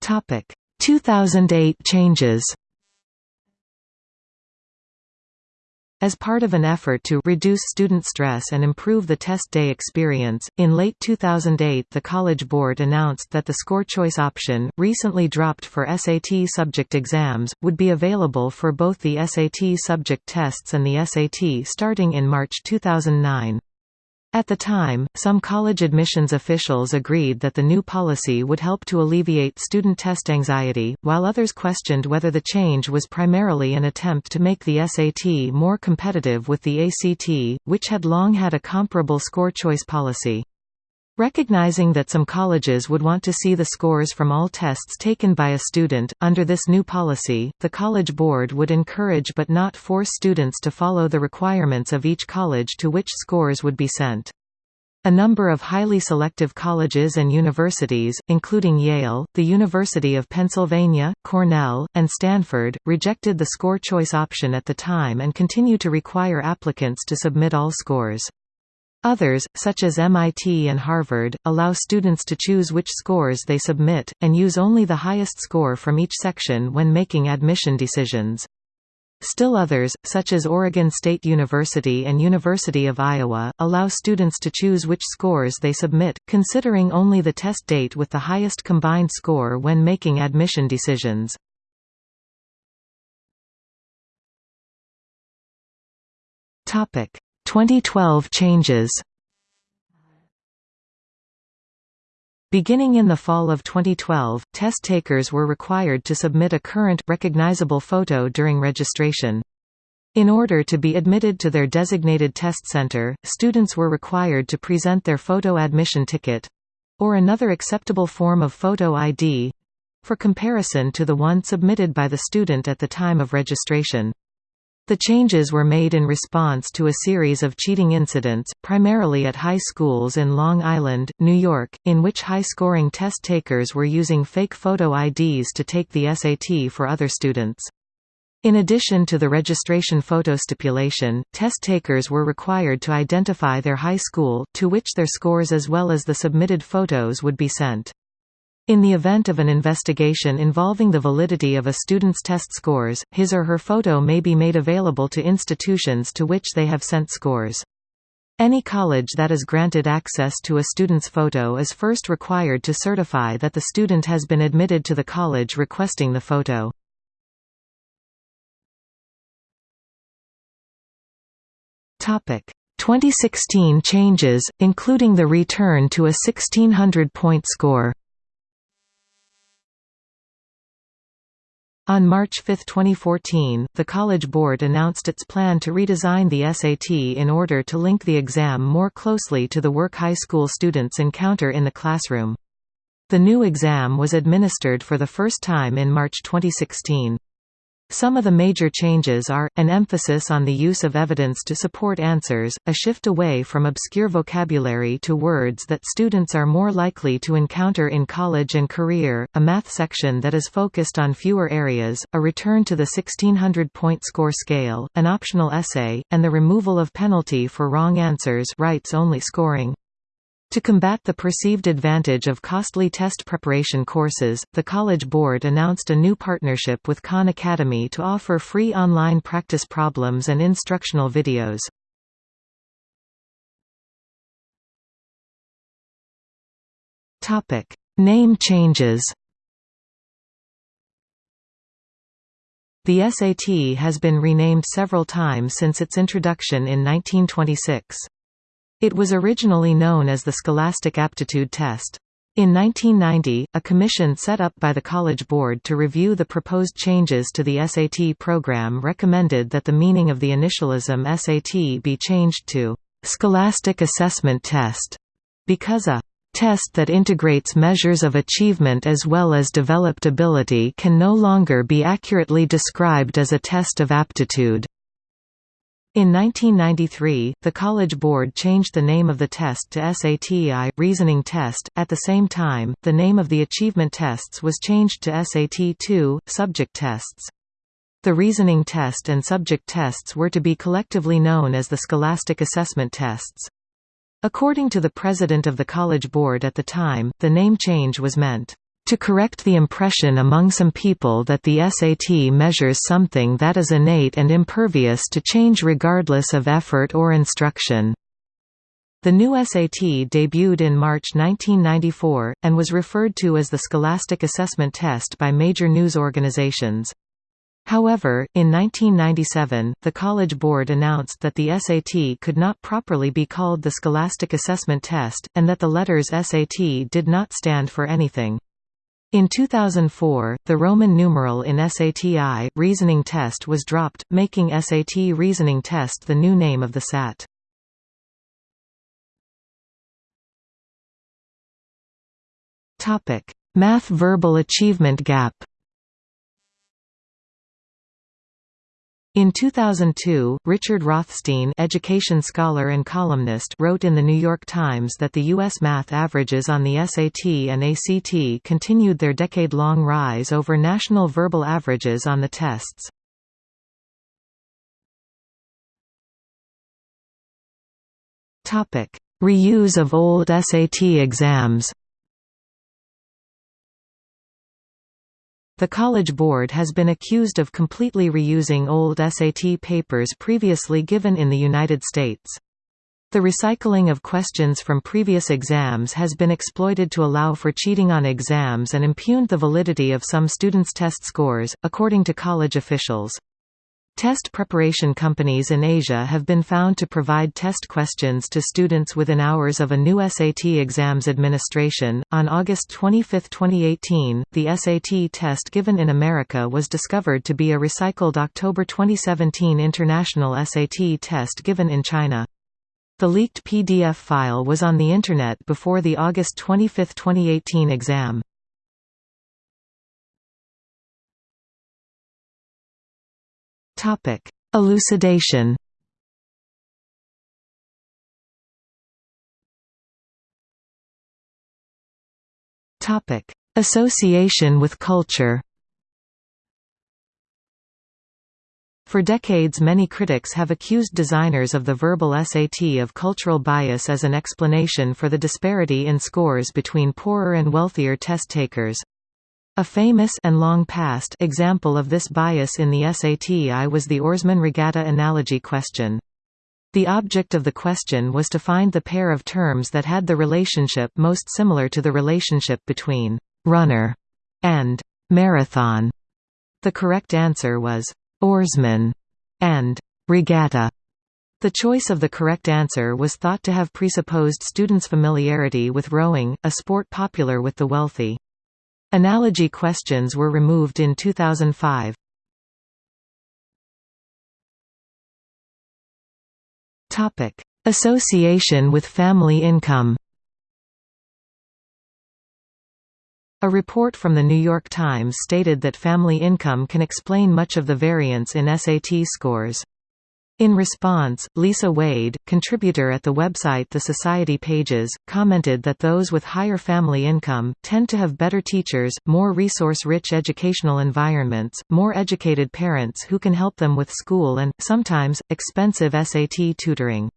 Topic: 2008 changes. As part of an effort to reduce student stress and improve the test day experience, in late 2008 the College Board announced that the score choice option, recently dropped for SAT subject exams, would be available for both the SAT subject tests and the SAT starting in March 2009. At the time, some college admissions officials agreed that the new policy would help to alleviate student test anxiety, while others questioned whether the change was primarily an attempt to make the SAT more competitive with the ACT, which had long had a comparable score choice policy. Recognizing that some colleges would want to see the scores from all tests taken by a student, under this new policy, the College Board would encourage but not force students to follow the requirements of each college to which scores would be sent. A number of highly selective colleges and universities, including Yale, the University of Pennsylvania, Cornell, and Stanford, rejected the score choice option at the time and continue to require applicants to submit all scores. Others, such as MIT and Harvard, allow students to choose which scores they submit, and use only the highest score from each section when making admission decisions. Still others, such as Oregon State University and University of Iowa, allow students to choose which scores they submit, considering only the test date with the highest combined score when making admission decisions. Topic: 2012 changes Beginning in the fall of 2012, test takers were required to submit a current, recognizable photo during registration. In order to be admitted to their designated test center, students were required to present their photo admission ticket—or another acceptable form of photo ID—for comparison to the one submitted by the student at the time of registration. The changes were made in response to a series of cheating incidents, primarily at high schools in Long Island, New York, in which high-scoring test takers were using fake photo IDs to take the SAT for other students. In addition to the registration photo stipulation, test takers were required to identify their high school, to which their scores as well as the submitted photos would be sent. In the event of an investigation involving the validity of a student's test scores, his or her photo may be made available to institutions to which they have sent scores. Any college that is granted access to a student's photo is first required to certify that the student has been admitted to the college requesting the photo. Topic: 2016 changes, including the return to a 1600-point score. On March 5, 2014, the College Board announced its plan to redesign the SAT in order to link the exam more closely to the work high school students encounter in the classroom. The new exam was administered for the first time in March 2016. Some of the major changes are, an emphasis on the use of evidence to support answers, a shift away from obscure vocabulary to words that students are more likely to encounter in college and career, a math section that is focused on fewer areas, a return to the 1600-point score scale, an optional essay, and the removal of penalty for wrong answers rights-only scoring. To combat the perceived advantage of costly test preparation courses, the College Board announced a new partnership with Khan Academy to offer free online practice problems and instructional videos. Name changes The SAT has been renamed several times since its introduction in 1926. It was originally known as the Scholastic Aptitude Test. In 1990, a commission set up by the College Board to review the proposed changes to the SAT program recommended that the meaning of the initialism SAT be changed to Scholastic Assessment Test, because a test that integrates measures of achievement as well as developed ability can no longer be accurately described as a test of aptitude. In 1993, the College Board changed the name of the test to SATI Reasoning Test. At the same time, the name of the achievement tests was changed to SAT-2 Subject Tests. The reasoning test and subject tests were to be collectively known as the Scholastic Assessment Tests. According to the president of the College Board at the time, the name change was meant to correct the impression among some people that the SAT measures something that is innate and impervious to change regardless of effort or instruction. The new SAT debuted in March 1994, and was referred to as the Scholastic Assessment Test by major news organizations. However, in 1997, the College Board announced that the SAT could not properly be called the Scholastic Assessment Test, and that the letters SAT did not stand for anything. In 2004, the Roman numeral in SATI reasoning test was dropped, making SAT reasoning test the new name of the SAT. Topic: Math verbal achievement gap. In 2002, Richard Rothstein education scholar and columnist wrote in The New York Times that the U.S. math averages on the SAT and ACT continued their decade-long rise over national verbal averages on the tests. Reuse of old SAT exams The College Board has been accused of completely reusing old SAT papers previously given in the United States. The recycling of questions from previous exams has been exploited to allow for cheating on exams and impugned the validity of some students' test scores, according to college officials. Test preparation companies in Asia have been found to provide test questions to students within hours of a new SAT exams administration. On August 25, 2018, the SAT test given in America was discovered to be a recycled October 2017 international SAT test given in China. The leaked PDF file was on the Internet before the August 25, 2018 exam. Topic: Elucidation. Topic: Association with culture. For decades many critics have accused designers of the verbal SAT of cultural bias as an explanation for the disparity in scores between poorer and wealthier test takers. A famous and long past example of this bias in the SATI was the oarsman regatta analogy question. The object of the question was to find the pair of terms that had the relationship most similar to the relationship between «runner» and «marathon». The correct answer was «oarsman» and «regatta». The choice of the correct answer was thought to have presupposed students' familiarity with rowing, a sport popular with the wealthy. Analogy questions were removed in 2005. Topic: Association with family income. A report from The New York Times stated that family income can explain much of the variance in SAT scores. In response, Lisa Wade, contributor at the website The Society Pages, commented that those with higher family income, tend to have better teachers, more resource-rich educational environments, more educated parents who can help them with school and, sometimes, expensive SAT tutoring.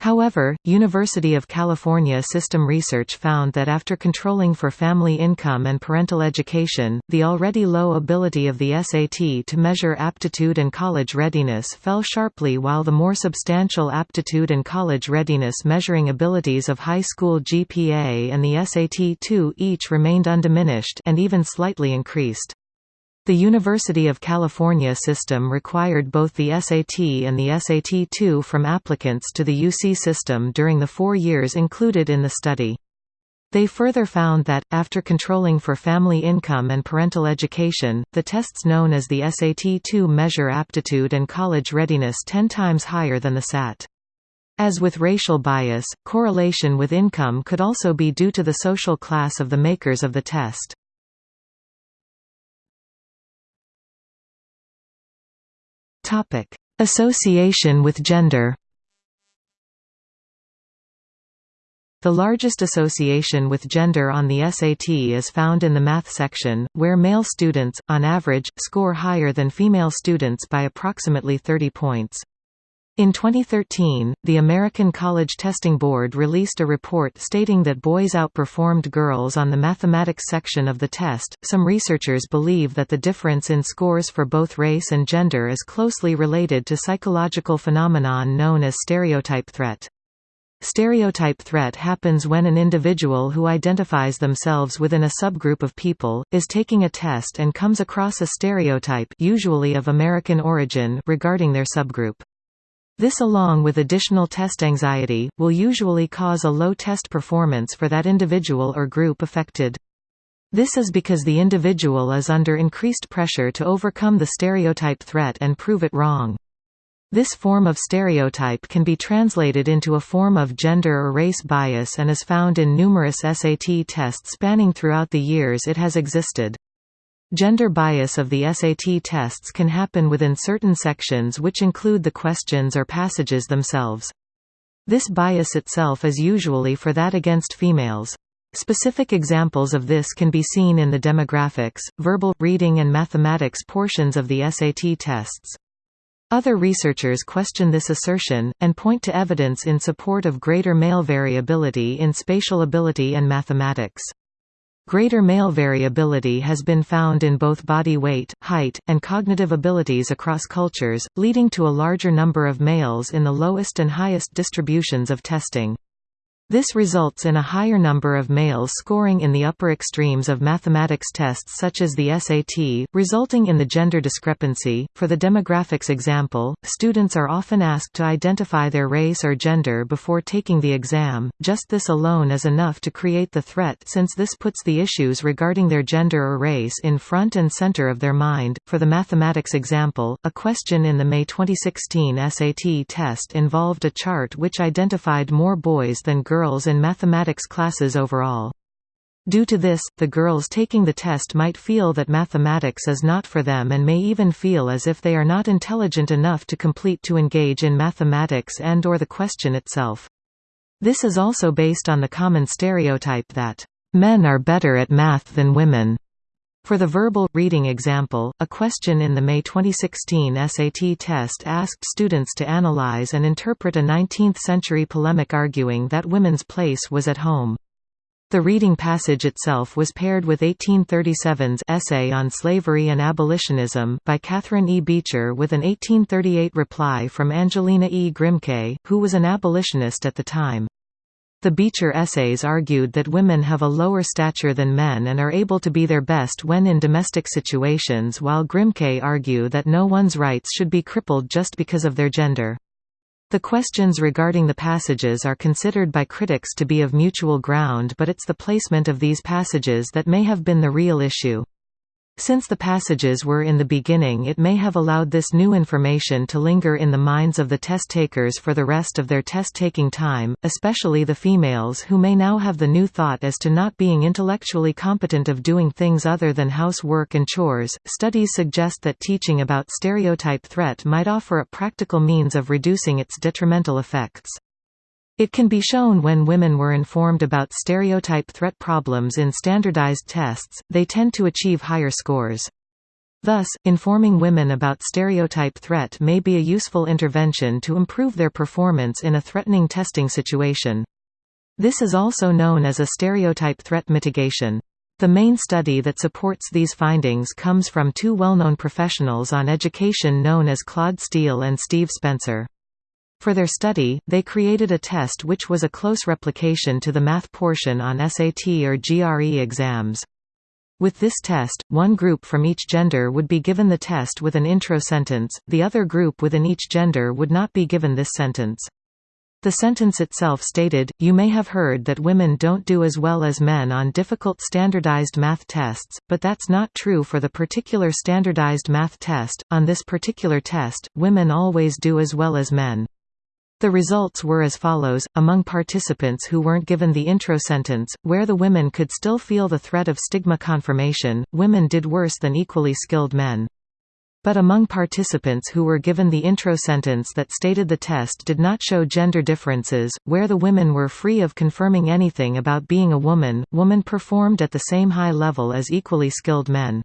However, University of California system research found that after controlling for family income and parental education, the already low ability of the SAT to measure aptitude and college readiness fell sharply while the more substantial aptitude and college readiness measuring abilities of high school GPA and the SAT-2 each remained undiminished and even slightly increased. The University of California system required both the SAT and the SAT-2 from applicants to the UC system during the four years included in the study. They further found that, after controlling for family income and parental education, the tests known as the SAT-2 measure aptitude and college readiness ten times higher than the SAT. As with racial bias, correlation with income could also be due to the social class of the makers of the test. Topic: Association with gender. The largest association with gender on the SAT is found in the math section, where male students, on average, score higher than female students by approximately 30 points. In 2013, the American College Testing Board released a report stating that boys outperformed girls on the mathematics section of the test. Some researchers believe that the difference in scores for both race and gender is closely related to psychological phenomenon known as stereotype threat. Stereotype threat happens when an individual who identifies themselves within a subgroup of people, is taking a test and comes across a stereotype usually of American origin regarding their subgroup. This along with additional test anxiety, will usually cause a low test performance for that individual or group affected. This is because the individual is under increased pressure to overcome the stereotype threat and prove it wrong. This form of stereotype can be translated into a form of gender or race bias and is found in numerous SAT tests spanning throughout the years it has existed. Gender bias of the SAT tests can happen within certain sections which include the questions or passages themselves. This bias itself is usually for that against females. Specific examples of this can be seen in the demographics, verbal, reading and mathematics portions of the SAT tests. Other researchers question this assertion, and point to evidence in support of greater male variability in spatial ability and mathematics. Greater male variability has been found in both body weight, height, and cognitive abilities across cultures, leading to a larger number of males in the lowest and highest distributions of testing. This results in a higher number of males scoring in the upper extremes of mathematics tests such as the SAT, resulting in the gender discrepancy. For the demographics example, students are often asked to identify their race or gender before taking the exam. Just this alone is enough to create the threat since this puts the issues regarding their gender or race in front and center of their mind. For the mathematics example, a question in the May 2016 SAT test involved a chart which identified more boys than girls girls in mathematics classes overall. Due to this, the girls taking the test might feel that mathematics is not for them and may even feel as if they are not intelligent enough to complete to engage in mathematics and or the question itself. This is also based on the common stereotype that, "...men are better at math than women." For the verbal, reading example, a question in the May 2016 SAT test asked students to analyze and interpret a 19th-century polemic arguing that women's place was at home. The reading passage itself was paired with 1837's Essay on Slavery and Abolitionism by Catherine E. Beecher with an 1838 reply from Angelina E. Grimke, who was an abolitionist at the time. The Beecher essays argued that women have a lower stature than men and are able to be their best when in domestic situations while Grimke argue that no one's rights should be crippled just because of their gender. The questions regarding the passages are considered by critics to be of mutual ground but it's the placement of these passages that may have been the real issue. Since the passages were in the beginning it may have allowed this new information to linger in the minds of the test takers for the rest of their test-taking time, especially the females who may now have the new thought as to not being intellectually competent of doing things other than housework and chores. Studies suggest that teaching about stereotype threat might offer a practical means of reducing its detrimental effects. It can be shown when women were informed about stereotype threat problems in standardized tests, they tend to achieve higher scores. Thus, informing women about stereotype threat may be a useful intervention to improve their performance in a threatening testing situation. This is also known as a stereotype threat mitigation. The main study that supports these findings comes from two well-known professionals on education known as Claude Steele and Steve Spencer. For their study, they created a test which was a close replication to the math portion on SAT or GRE exams. With this test, one group from each gender would be given the test with an intro sentence, the other group within each gender would not be given this sentence. The sentence itself stated, you may have heard that women don't do as well as men on difficult standardized math tests, but that's not true for the particular standardized math test. On this particular test, women always do as well as men. The results were as follows, among participants who weren't given the intro sentence, where the women could still feel the threat of stigma confirmation, women did worse than equally skilled men. But among participants who were given the intro sentence that stated the test did not show gender differences, where the women were free of confirming anything about being a woman, women performed at the same high level as equally skilled men.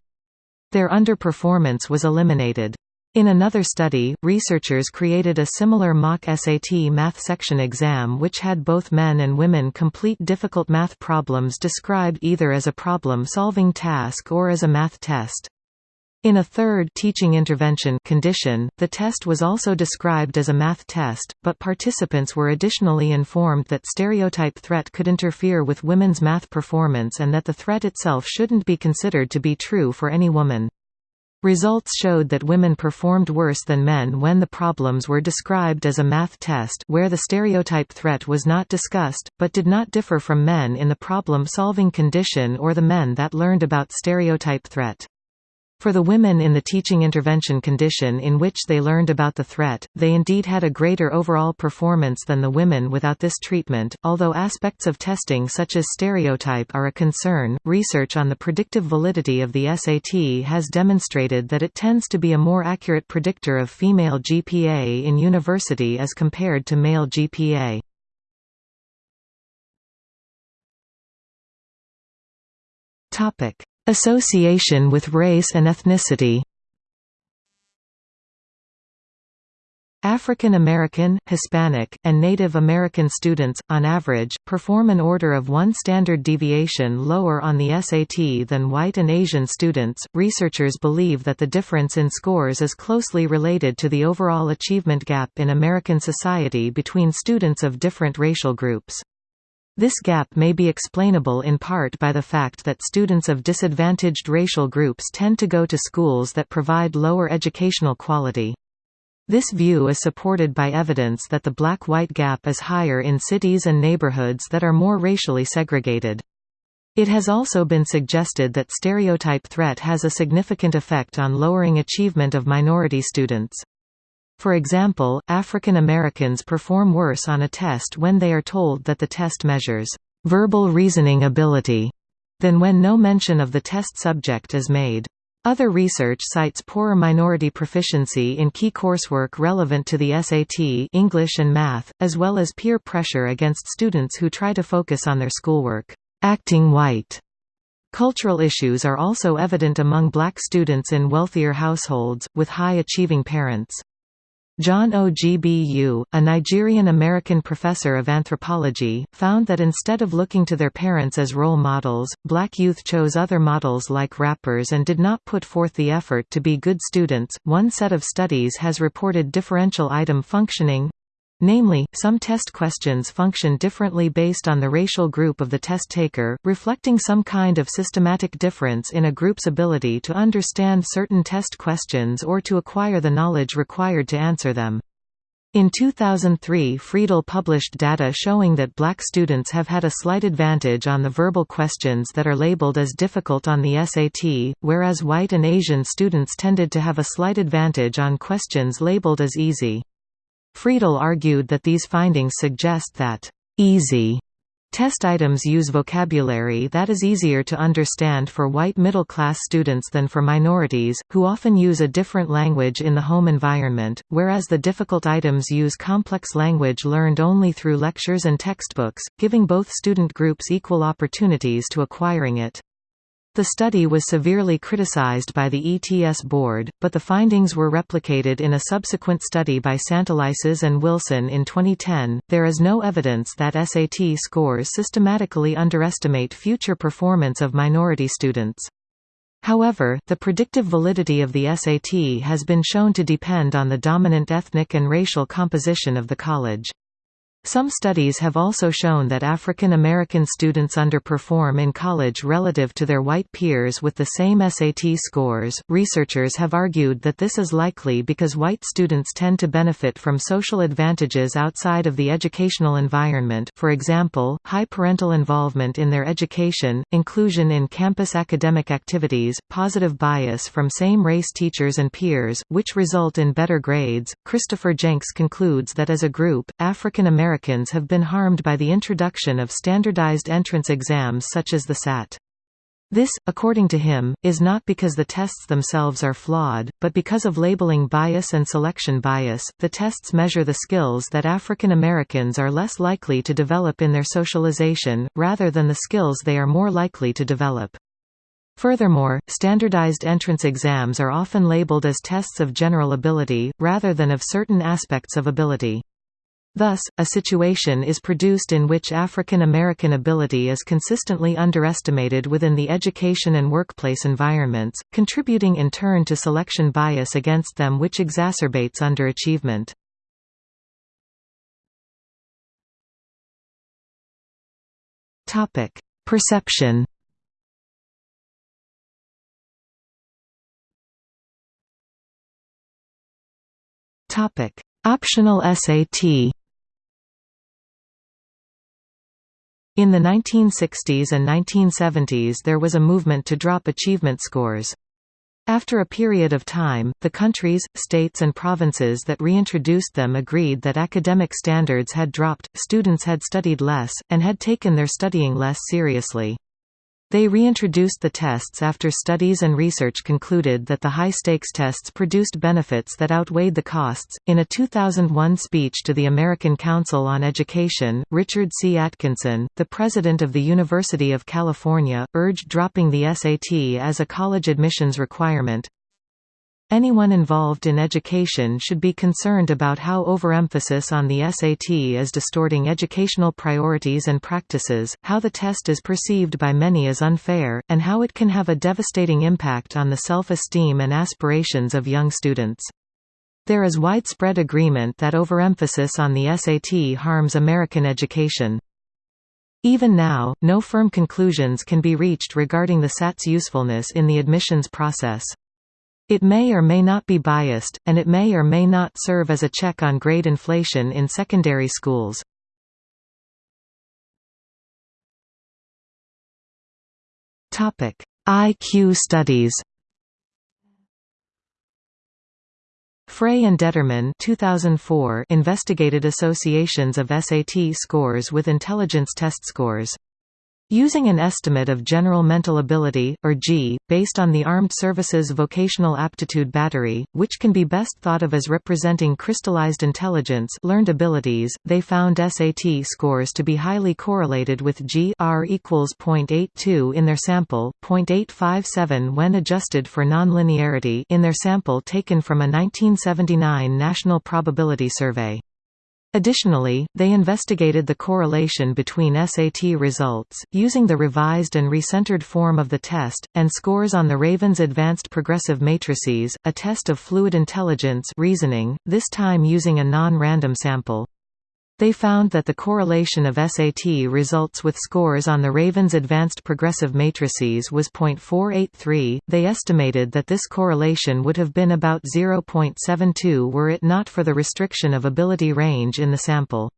Their underperformance was eliminated. In another study, researchers created a similar mock SAT math section exam which had both men and women complete difficult math problems described either as a problem-solving task or as a math test. In a third teaching intervention condition, the test was also described as a math test, but participants were additionally informed that stereotype threat could interfere with women's math performance and that the threat itself shouldn't be considered to be true for any woman. Results showed that women performed worse than men when the problems were described as a math test where the stereotype threat was not discussed, but did not differ from men in the problem-solving condition or the men that learned about stereotype threat. For the women in the teaching intervention condition in which they learned about the threat, they indeed had a greater overall performance than the women without this treatment. Although aspects of testing such as stereotype are a concern, research on the predictive validity of the SAT has demonstrated that it tends to be a more accurate predictor of female GPA in university as compared to male GPA. Topic: Association with race and ethnicity African American, Hispanic, and Native American students, on average, perform an order of one standard deviation lower on the SAT than white and Asian students. Researchers believe that the difference in scores is closely related to the overall achievement gap in American society between students of different racial groups. This gap may be explainable in part by the fact that students of disadvantaged racial groups tend to go to schools that provide lower educational quality. This view is supported by evidence that the black-white gap is higher in cities and neighborhoods that are more racially segregated. It has also been suggested that stereotype threat has a significant effect on lowering achievement of minority students. For example, African Americans perform worse on a test when they are told that the test measures verbal reasoning ability than when no mention of the test subject is made. Other research cites poorer minority proficiency in key coursework relevant to the SAT English and math, as well as peer pressure against students who try to focus on their schoolwork. Acting white Cultural issues are also evident among black students in wealthier households, with high-achieving parents. John Ogbu, a Nigerian-American professor of anthropology, found that instead of looking to their parents as role models, black youth chose other models like rappers and did not put forth the effort to be good students. One set of studies has reported differential item functioning Namely, some test questions function differently based on the racial group of the test taker, reflecting some kind of systematic difference in a group's ability to understand certain test questions or to acquire the knowledge required to answer them. In 2003 Freedle published data showing that black students have had a slight advantage on the verbal questions that are labeled as difficult on the SAT, whereas white and Asian students tended to have a slight advantage on questions labeled as easy. Freedle argued that these findings suggest that easy Test items use vocabulary that is easier to understand for white middle-class students than for minorities, who often use a different language in the home environment, whereas the difficult items use complex language learned only through lectures and textbooks, giving both student groups equal opportunities to acquiring it. The study was severely criticized by the ETS board, but the findings were replicated in a subsequent study by Santelices and Wilson in 2010. There is no evidence that SAT scores systematically underestimate future performance of minority students. However, the predictive validity of the SAT has been shown to depend on the dominant ethnic and racial composition of the college. Some studies have also shown that African American students underperform in college relative to their white peers with the same SAT scores. Researchers have argued that this is likely because white students tend to benefit from social advantages outside of the educational environment, for example, high parental involvement in their education, inclusion in campus academic activities, positive bias from same race teachers and peers, which result in better grades. Christopher Jencks concludes that as a group, African American Americans have been harmed by the introduction of standardized entrance exams such as the SAT. This, according to him, is not because the tests themselves are flawed, but because of labeling bias and selection bias. The tests measure the skills that African Americans are less likely to develop in their socialization, rather than the skills they are more likely to develop. Furthermore, standardized entrance exams are often labeled as tests of general ability, rather than of certain aspects of ability. Thus, a situation is produced in which African American ability is consistently underestimated within the education and workplace environments, contributing in turn to selection bias against them which exacerbates underachievement. Topic: Perception Topic: Optional SAT. In the 1960s and 1970s there was a movement to drop achievement scores. After a period of time, the countries, states and provinces that reintroduced them agreed that academic standards had dropped, students had studied less, and had taken their studying less seriously. They reintroduced the tests after studies and research concluded that the high stakes tests produced benefits that outweighed the costs. In a 2001 speech to the American Council on Education, Richard C. Atkinson, the president of the University of California, urged dropping the SAT as a college admissions requirement. Anyone involved in education should be concerned about how overemphasis on the SAT is distorting educational priorities and practices, how the test is perceived by many as unfair, and how it can have a devastating impact on the self-esteem and aspirations of young students. There is widespread agreement that overemphasis on the SAT harms American education. Even now, no firm conclusions can be reached regarding the SAT's usefulness in the admissions process. It may or may not be biased, and it may or may not serve as a check on grade inflation in secondary schools. IQ studies Frey and Detterman 2004 investigated associations of SAT scores with intelligence test scores. Using an estimate of General Mental Ability, or G, based on the Armed Services Vocational Aptitude Battery, which can be best thought of as representing crystallized intelligence learned abilities, they found SAT scores to be highly correlated with G R equals 0.82 in their sample, 0.857 when adjusted for nonlinearity in their sample taken from a 1979 National Probability Survey. Additionally, they investigated the correlation between SAT results, using the revised and recentered form of the test, and scores on the Raven's Advanced Progressive Matrices, a test of fluid intelligence reasoning, this time using a non-random sample. They found that the correlation of SAT results with scores on the Raven's advanced progressive matrices was 0.483. They estimated that this correlation would have been about 0.72 were it not for the restriction of ability range in the sample.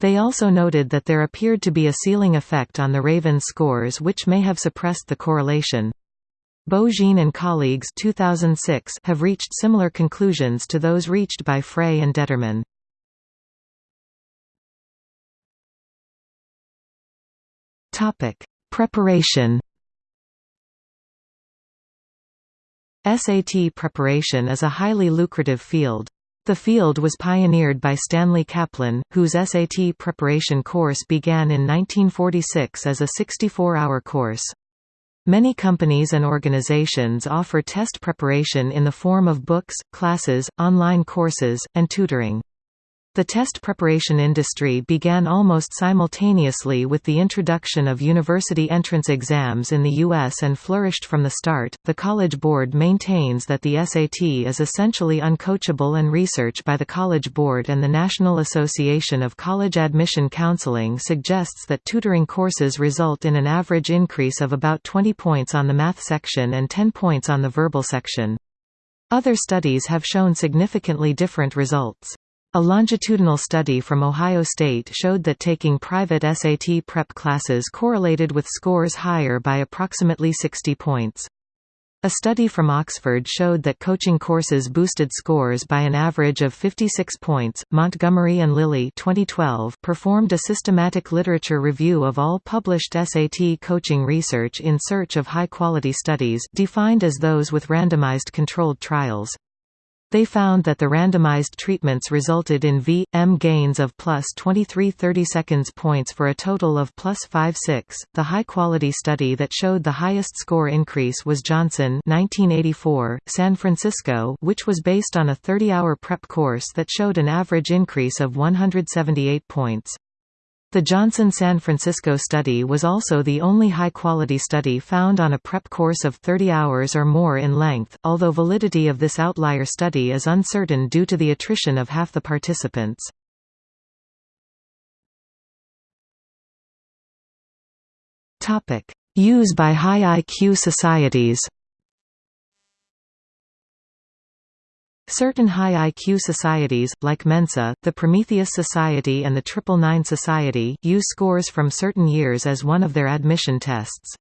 They also noted that there appeared to be a ceiling effect on the Raven scores which may have suppressed the correlation. Beaujean and colleagues 2006 have reached similar conclusions to those reached by Frey and Detterman. Topic: Preparation. SAT preparation is a highly lucrative field. The field was pioneered by Stanley Kaplan, whose SAT preparation course began in 1946 as a 64-hour course. Many companies and organizations offer test preparation in the form of books, classes, online courses, and tutoring. The test preparation industry began almost simultaneously with the introduction of university entrance exams in the U.S. and flourished from the start. The College Board maintains that the SAT is essentially uncoachable, and research by the College Board and the National Association of College Admission Counseling suggests that tutoring courses result in an average increase of about 20 points on the math section and 10 points on the verbal section. Other studies have shown significantly different results. A longitudinal study from Ohio State showed that taking private SAT prep classes correlated with scores higher by approximately 60 points. A study from Oxford showed that coaching courses boosted scores by an average of 56 points. Montgomery and Lilly 2012 performed a systematic literature review of all published SAT coaching research in search of high-quality studies defined as those with randomized controlled trials. They found that the randomized treatments resulted in V, M gains of plus 23 30 seconds points for a total of plus 5 6. The high-quality study that showed the highest score increase was Johnson 1984, San Francisco which was based on a 30-hour prep course that showed an average increase of 178 points. The Johnson-San Francisco study was also the only high-quality study found on a prep course of 30 hours or more in length, although validity of this outlier study is uncertain due to the attrition of half the participants. Use by high IQ societies Certain high IQ societies, like Mensa, the Prometheus Society and the Triple Nine Society, use scores from certain years as one of their admission tests.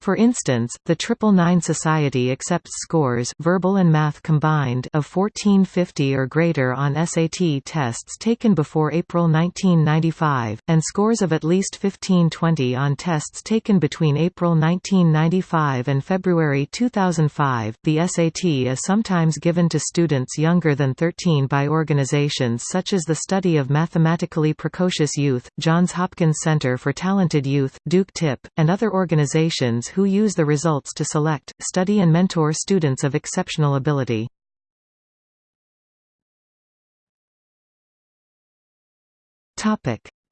For instance, the Triple Nine Society accepts scores verbal and math combined of 1450 or greater on SAT tests taken before April 1995, and scores of at least 1520 on tests taken between April 1995 and February 2005. The SAT is sometimes given to students younger than 13 by organizations such as the Study of Mathematically Precocious Youth, Johns Hopkins Center for Talented Youth, Duke TIP, and other organizations who use the results to select, study and mentor students of exceptional ability.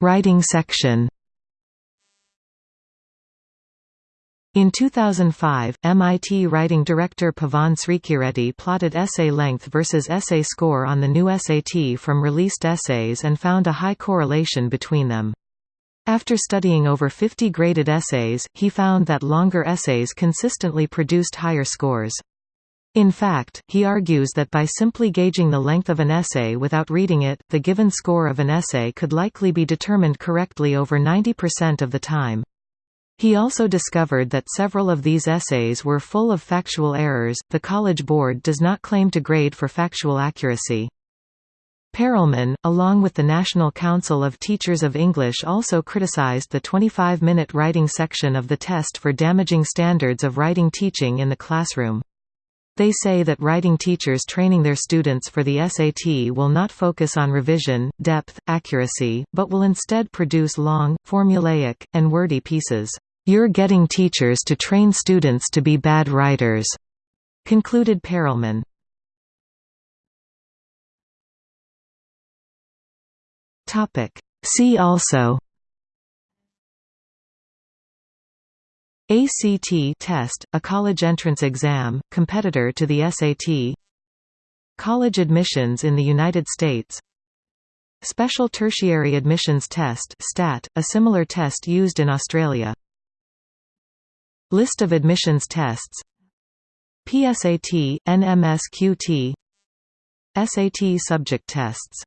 Writing section In 2005, MIT writing director Pavan Srikireddy plotted essay length versus essay score on the new SAT from released essays and found a high correlation between them. After studying over 50 graded essays, he found that longer essays consistently produced higher scores. In fact, he argues that by simply gauging the length of an essay without reading it, the given score of an essay could likely be determined correctly over 90% of the time. He also discovered that several of these essays were full of factual errors. The College Board does not claim to grade for factual accuracy. Perelman, along with the National Council of Teachers of English also criticized the 25-minute writing section of the test for damaging standards of writing teaching in the classroom. They say that writing teachers training their students for the SAT will not focus on revision, depth, accuracy, but will instead produce long, formulaic, and wordy pieces. You're getting teachers to train students to be bad writers, concluded Perelman. Topic. See also ACT test, a college entrance exam, competitor to the SAT College admissions in the United States. Special Tertiary Admissions Test STAT, a similar test used in Australia. List of admissions tests. PSAT, NMSQT SAT subject tests